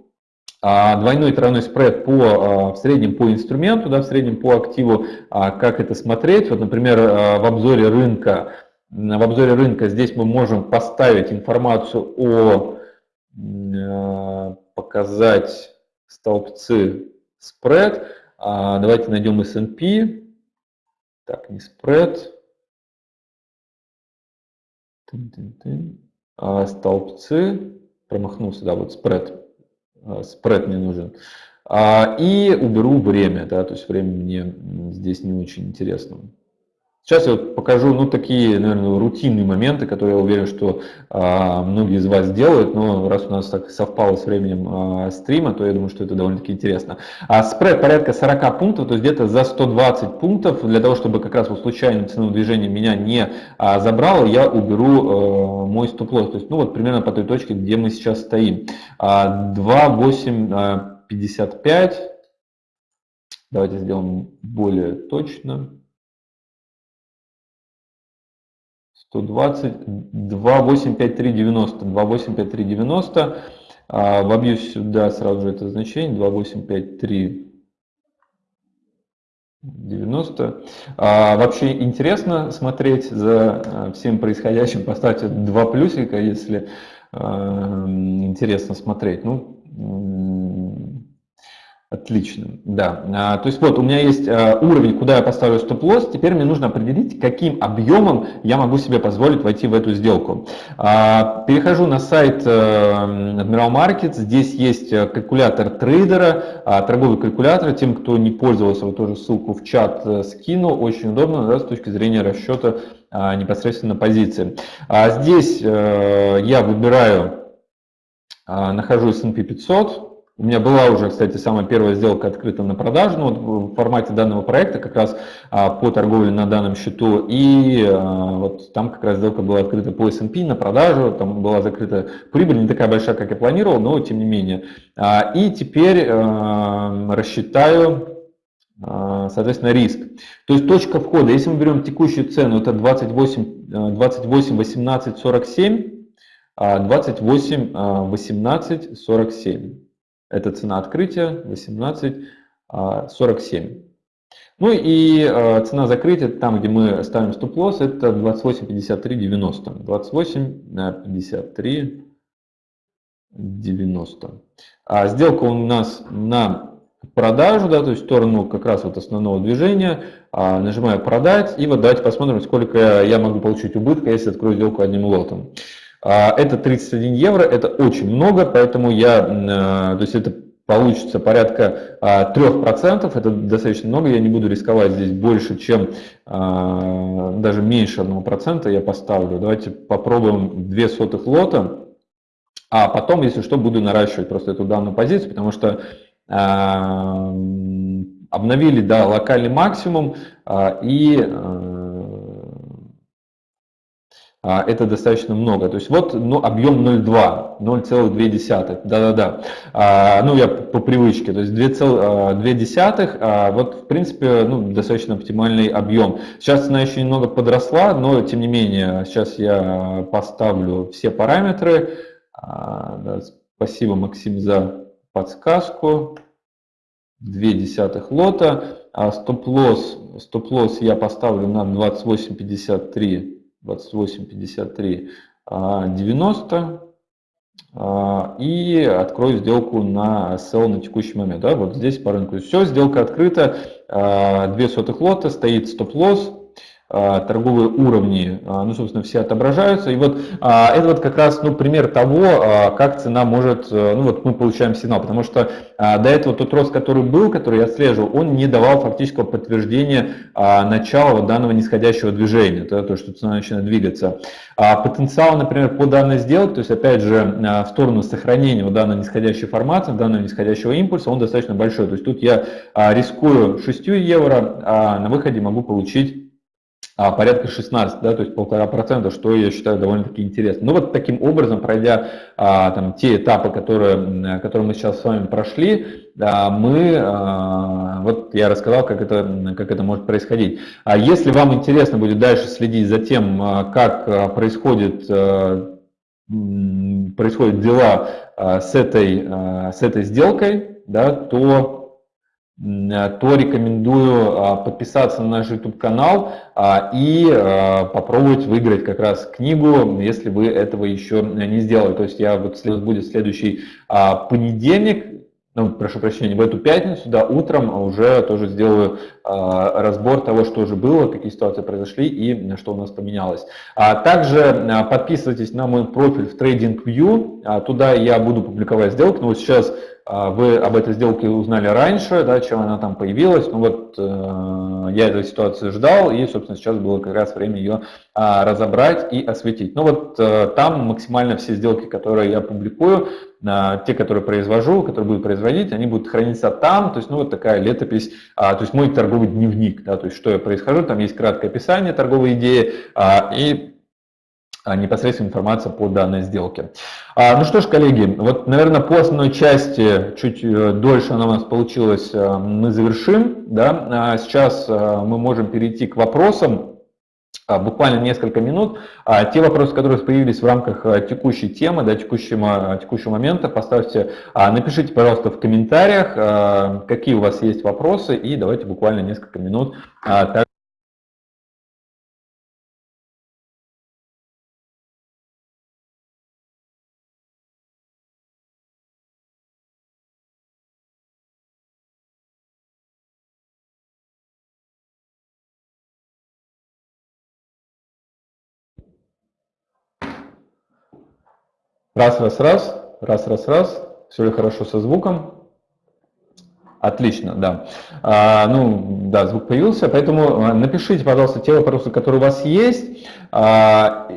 а, двойной тройной спред по, а, в среднем по инструменту, да, в среднем по активу, а, как это смотреть. Вот, например, в обзоре рынка, в обзоре рынка здесь мы можем поставить информацию о, показать столбцы спред. Давайте найдем S&P. Так, не спред. Столбцы. Промахнулся, да, вот спред. А, спред мне нужен. А, и уберу время, да, то есть время мне здесь не очень интересно. Сейчас я вот покажу, ну, такие, наверное, рутинные моменты, которые я уверен, что а, многие из вас делают, но раз у нас так совпало с временем а, стрима, то я думаю, что это довольно-таки интересно. А спред порядка 40 пунктов, то есть где-то за 120 пунктов, для того, чтобы как раз вот случайное ценовое движение меня не а, забрало, я уберу а, мой стоп-лосс, то есть, ну, вот примерно по той точке, где мы сейчас стоим. А, 2,855, давайте сделаем более точно. 120, 2,85390, 2,85390, а, вобью сюда сразу же это значение, 2,85390. А, вообще интересно смотреть за а, всем происходящим, поставьте два плюсика, если а, интересно смотреть. Ну, Отлично, да. А, то есть вот у меня есть а, уровень, куда я поставлю стоп-лосс, теперь мне нужно определить, каким объемом я могу себе позволить войти в эту сделку. А, перехожу на сайт э, Admiral Markets, здесь есть э, калькулятор трейдера, торговый калькулятор, тем, кто не пользовался, вот тоже ссылку в чат э, скину, очень удобно да, с точки зрения расчета непосредственно позиции. Здесь я выбираю, нахожу S&P 500, у меня была уже, кстати, самая первая сделка открыта на продажу ну, в формате данного проекта, как раз а, по торговле на данном счету. И а, вот там как раз сделка была открыта по S&P на продажу, там была закрыта прибыль, не такая большая, как я планировал, но тем не менее. А, и теперь а, рассчитаю, а, соответственно, риск. То есть точка входа, если мы берем текущую цену, это 28, 28 18 47, 28 18 47. Это цена открытия 18,47. А, ну и э, цена закрытия, там, где мы ставим стоп-лосс, это 28,53,90. 28,53,90. А сделка у нас на продажу, да, то есть в сторону как раз вот основного движения. А, нажимаю продать и вот давайте посмотрим, сколько я могу получить убытка, если открою сделку одним лотом. А, это 31 евро, это очень много, поэтому я, э, то есть это получится порядка 3%, а, это достаточно много, я не буду рисковать здесь больше, чем а, даже меньше 1% я поставлю. Давайте попробуем 2 сотых лота, а потом, если что, буду наращивать просто эту данную позицию, потому что обновили да, локальный максимум и а, это достаточно много. То есть вот ну, объем 0,2, 0,2, да-да-да. А, ну, я по привычке, то есть 2,2, а, вот в принципе ну, достаточно оптимальный объем. Сейчас цена еще немного подросла, но тем не менее, сейчас я поставлю все параметры. Спасибо, Максим, за подсказку. 2 десятых лота. Стоп-лосс стоп -лосс я поставлю на 28,53 28, 53, 90 и открою сделку на sell на текущий момент. Да, вот здесь по рынку все, сделка открыта, 2 сотых лота, стоит стоп-лосс, а, торговые уровни, а, ну, собственно, все отображаются. И вот а, это вот как раз, ну, пример того, как цена может, э, ну, вот мы получаем сигнал, потому что до этого тот рост, который был, который я отслеживал, он не давал фактического подтверждения начала вот данного нисходящего движения, то, то, что цена начинает двигаться. Потенциал, например, по данной сделке, то есть, опять же, в сторону сохранения вот данной нисходящей формации, данного нисходящего импульса, он достаточно большой. То есть тут я рискую 6 евро, а на выходе могу получить а, порядка 16, да, то есть полтора процента, что я считаю довольно-таки интересно. Ну вот таким образом, пройдя а, там, те этапы, которые, которые мы сейчас с вами прошли, а, мы, а, вот я рассказал, как это, как это может происходить. А если вам интересно будет дальше следить за тем, а, как происходит происходят дела с этой, с этой сделкой, да, то то рекомендую а, подписаться на наш YouTube-канал а, и а, попробовать выиграть как раз книгу, если вы этого еще не сделали. То есть я вот будет следующий понедельник, ну, прошу прощения, в эту пятницу, да, утром уже тоже сделаю э, разбор того, что уже было, какие ситуации произошли и что у нас поменялось. А также э, подписывайтесь на мой профиль в TradingView, а, туда я буду публиковать сделки, но вот сейчас вы об этой сделке узнали раньше, да, чем она там появилась. Ну вот я этой ситуации ждал, и, собственно, сейчас было как раз время ее разобрать и осветить. Ну вот там максимально все сделки, которые я публикую, те, которые произвожу, которые буду производить, они будут храниться там, то есть, ну, вот такая летопись, то есть мой торговый дневник, да, то есть, что я происхожу, там есть краткое описание торговой идеи и а, непосредственно информация по данной сделке. А, ну что ж, коллеги, вот, наверное, по основной части, чуть э, дольше она у нас получилась, э, мы завершим. Да? А сейчас э, мы можем перейти к вопросам, буквально несколько минут. Те вопросы, которые появились в рамках текущей темы, да, текущего, текущего момента, поставьте, напишите, пожалуйста, в комментариях, какие у вас есть вопросы, и давайте буквально несколько минут Раз, раз, раз, раз, раз, раз. Все ли хорошо со звуком? Отлично, да. А, ну, да, звук появился, поэтому а, напишите, пожалуйста, те вопросы, которые у вас есть. А,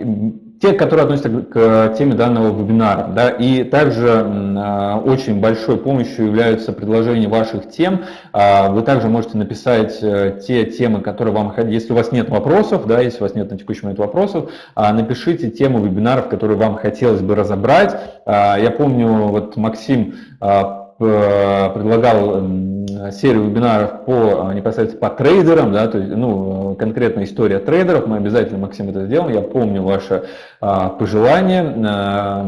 те, которые относятся к теме данного вебинара. Да, и также а, очень большой помощью являются предложения ваших тем. А, вы также можете написать э, те темы, которые вам, если у вас нет вопросов, да, если у вас нет на текущий момент вопросов, а, напишите тему вебинаров, которые вам хотелось бы разобрать. Я помню, вот Максим предлагал серию вебинаров по непосредственно по трейдерам, да, то есть, ну, конкретная история трейдеров, мы обязательно, Максим, это сделаем, я помню ваше а, пожелание, а,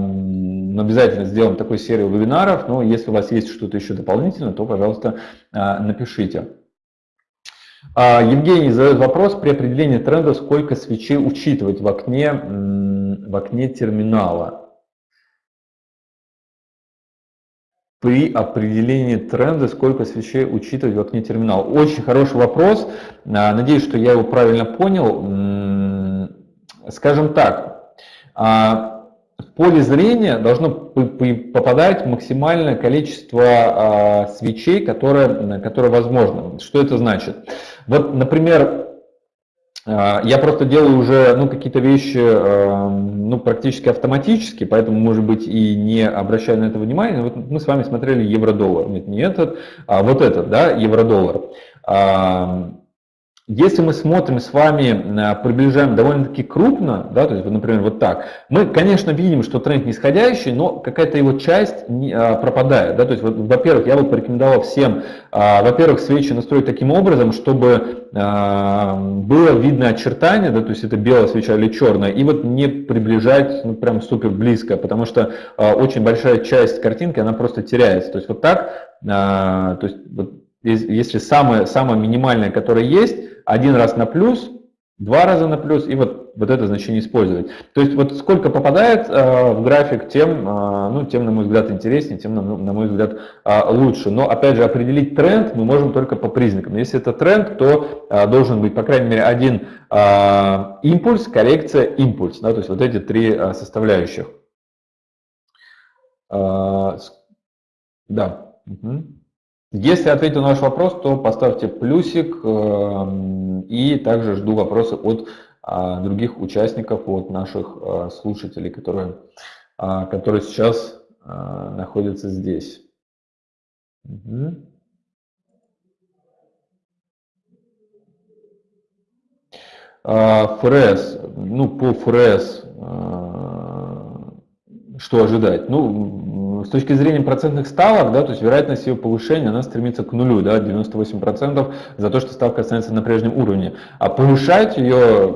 обязательно сделаем такую серию вебинаров, но если у вас есть что-то еще дополнительное, то, пожалуйста, а, напишите. А, Евгений задает вопрос, при определении тренда сколько свечей учитывать в окне, в окне терминала? При определении тренда, сколько свечей учитывать в окне терминала? Очень хороший вопрос. А, надеюсь, что я его правильно понял. Скажем так, а, поле зрения должно попадать максимальное количество а, свечей, которое, которое возможно. Что это значит? Вот, например, я просто делаю уже ну, какие-то вещи ну, практически автоматически, поэтому, может быть, и не обращая на это внимания. Вот мы с вами смотрели евро-доллар. Нет, не этот, а вот этот, да, евро-доллар. Если мы смотрим с вами, э, приближаем довольно-таки крупно, да, то есть, например, вот так, мы, конечно, видим, что тренд нисходящий, но какая-то его часть не, а, пропадает. Да, то есть, во-первых, я бы порекомендовал всем, а, во-первых, свечи настроить таким образом, чтобы а, было видно очертание, да, то есть это белая свеча или черная, и вот не приближать ну, прям супер близко, потому что а, очень большая часть картинки, она просто теряется. То есть вот так, а, то есть вот, если самое, самое минимальное, которое есть, один раз на плюс, два раза на плюс, и вот, вот это значение использовать. То есть вот сколько попадает э, в график, тем, э, ну, тем, на мой взгляд, интереснее, тем, на, на мой взгляд, э, лучше. Но, опять же, определить тренд мы можем только по признакам. Если это тренд, то э, должен быть, по крайней мере, один э, импульс, коррекция, импульс. Да, то есть вот эти три э, составляющих. Э, да. Угу. Если ответил на ваш вопрос, то поставьте плюсик эм, и также жду вопросы от а, других участников, от наших а, слушателей, которые, а, которые сейчас находятся здесь. Угу. ФРС, ну по ФРС, что ожидать? Ну, с точки зрения процентных ставок, да, то есть вероятность ее повышения, она стремится к нулю, да, 98% за то, что ставка останется на прежнем уровне. А повышать ее,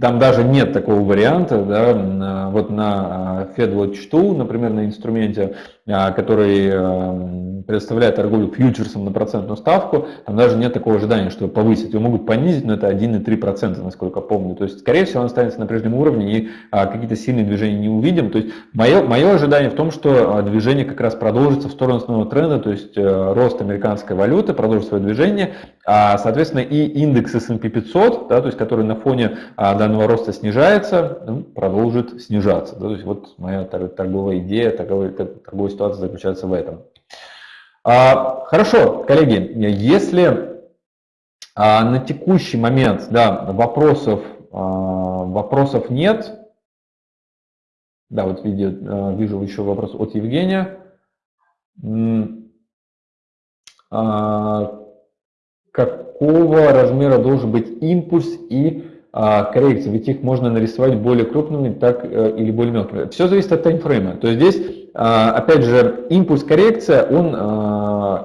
там даже нет такого варианта, да, вот на Fed Watch например, на инструменте, а, который предоставляет торговлю фьючерсом на процентную ставку, там даже нет такого ожидания, что повысить. Его могут понизить, но это 1,3%, насколько помню. То есть, скорее всего, он останется на прежнем уровне и а, какие-то сильные движения не увидим. То есть, мое, мое ожидание в том, что а, движение как раз продолжится в сторону основного тренда, то есть э, рост американской валюты продолжит свое движение, а, соответственно, и индекс S&P 500, да, то есть, который на фоне данного роста снижается, продолжит снижаться. Да, то есть, вот моя торговая идея, торговая, торговая ситуация заключается в этом. А, хорошо, коллеги, если а, на текущий момент да, вопросов, а, вопросов нет, да, вот видео, вижу еще вопрос от Евгения. Какого размера должен быть импульс и коррекция? Ведь их можно нарисовать более крупными так, э, или более мелкими. Все зависит от таймфрейма. То есть здесь опять же, импульс коррекция, он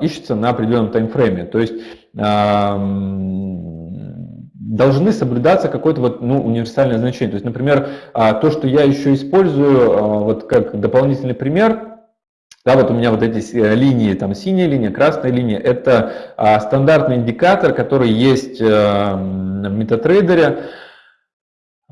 ищется на определенном таймфрейме. То есть а, должны соблюдаться какое-то вот, ну, универсальное значение. То есть, например, то, что я еще использую вот как дополнительный пример, да, вот у меня вот эти э, линии, там синяя линия, красная линия, это стандартный индикатор, который есть э, в MetaTrader.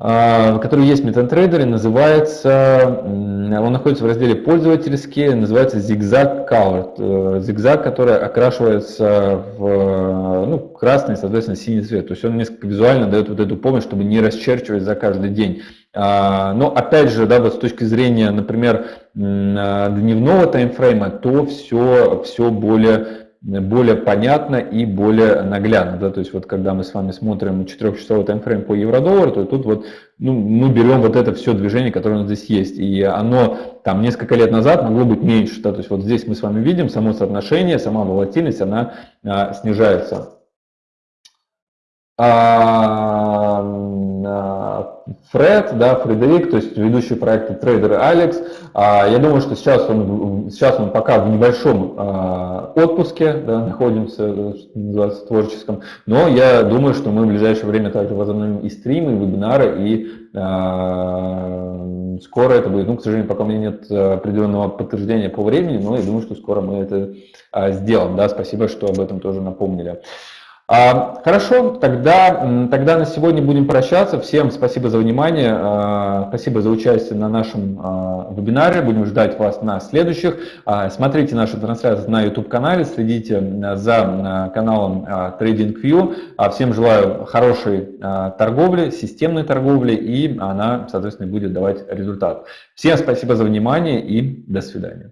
А, который есть в MetaTrader, называется, он находится в разделе пользовательские, называется Zigzag Color, э, зигзаг, который окрашивается в ну, красный, соответственно, синий цвет. То есть он несколько визуально дает вот эту помощь, чтобы не расчерчивать за каждый день. А, но опять же, да, вот с точки зрения, например, дневного таймфрейма, то все, все более более понятно и более наглядно. Да? То есть вот когда мы с вами смотрим 4-часовой таймфрейм по евро-доллару, то тут вот ну, мы берем вот это все движение, которое у нас здесь есть. И оно там несколько лет назад могло быть меньше. Да? То есть вот здесь мы с вами видим само соотношение, сама волатильность, она а, снижается. А, Фред, да, Фредерик, то есть ведущий проекта трейдер Алекс. А, я думаю, что сейчас он, сейчас он пока в небольшом а, отпуске, да, находимся, называется, творческом, но я думаю, что мы в ближайшее время также возобновим и стримы, и вебинары, и а, скоро это будет. Ну, к сожалению, пока у меня нет определенного подтверждения по времени, но я думаю, что скоро мы это сделаем. Да, спасибо, что об этом тоже напомнили. А, хорошо, тогда, тогда на сегодня будем прощаться. Всем спасибо за внимание, а, спасибо за участие на нашем а, вебинаре. Будем ждать вас на следующих. Смотрите нашу трансляцию на YouTube-канале, следите за каналом TradingView. Всем желаю хорошей торговли, системной торговли, и она, соответственно, будет давать результат. Всем спасибо за внимание и до свидания.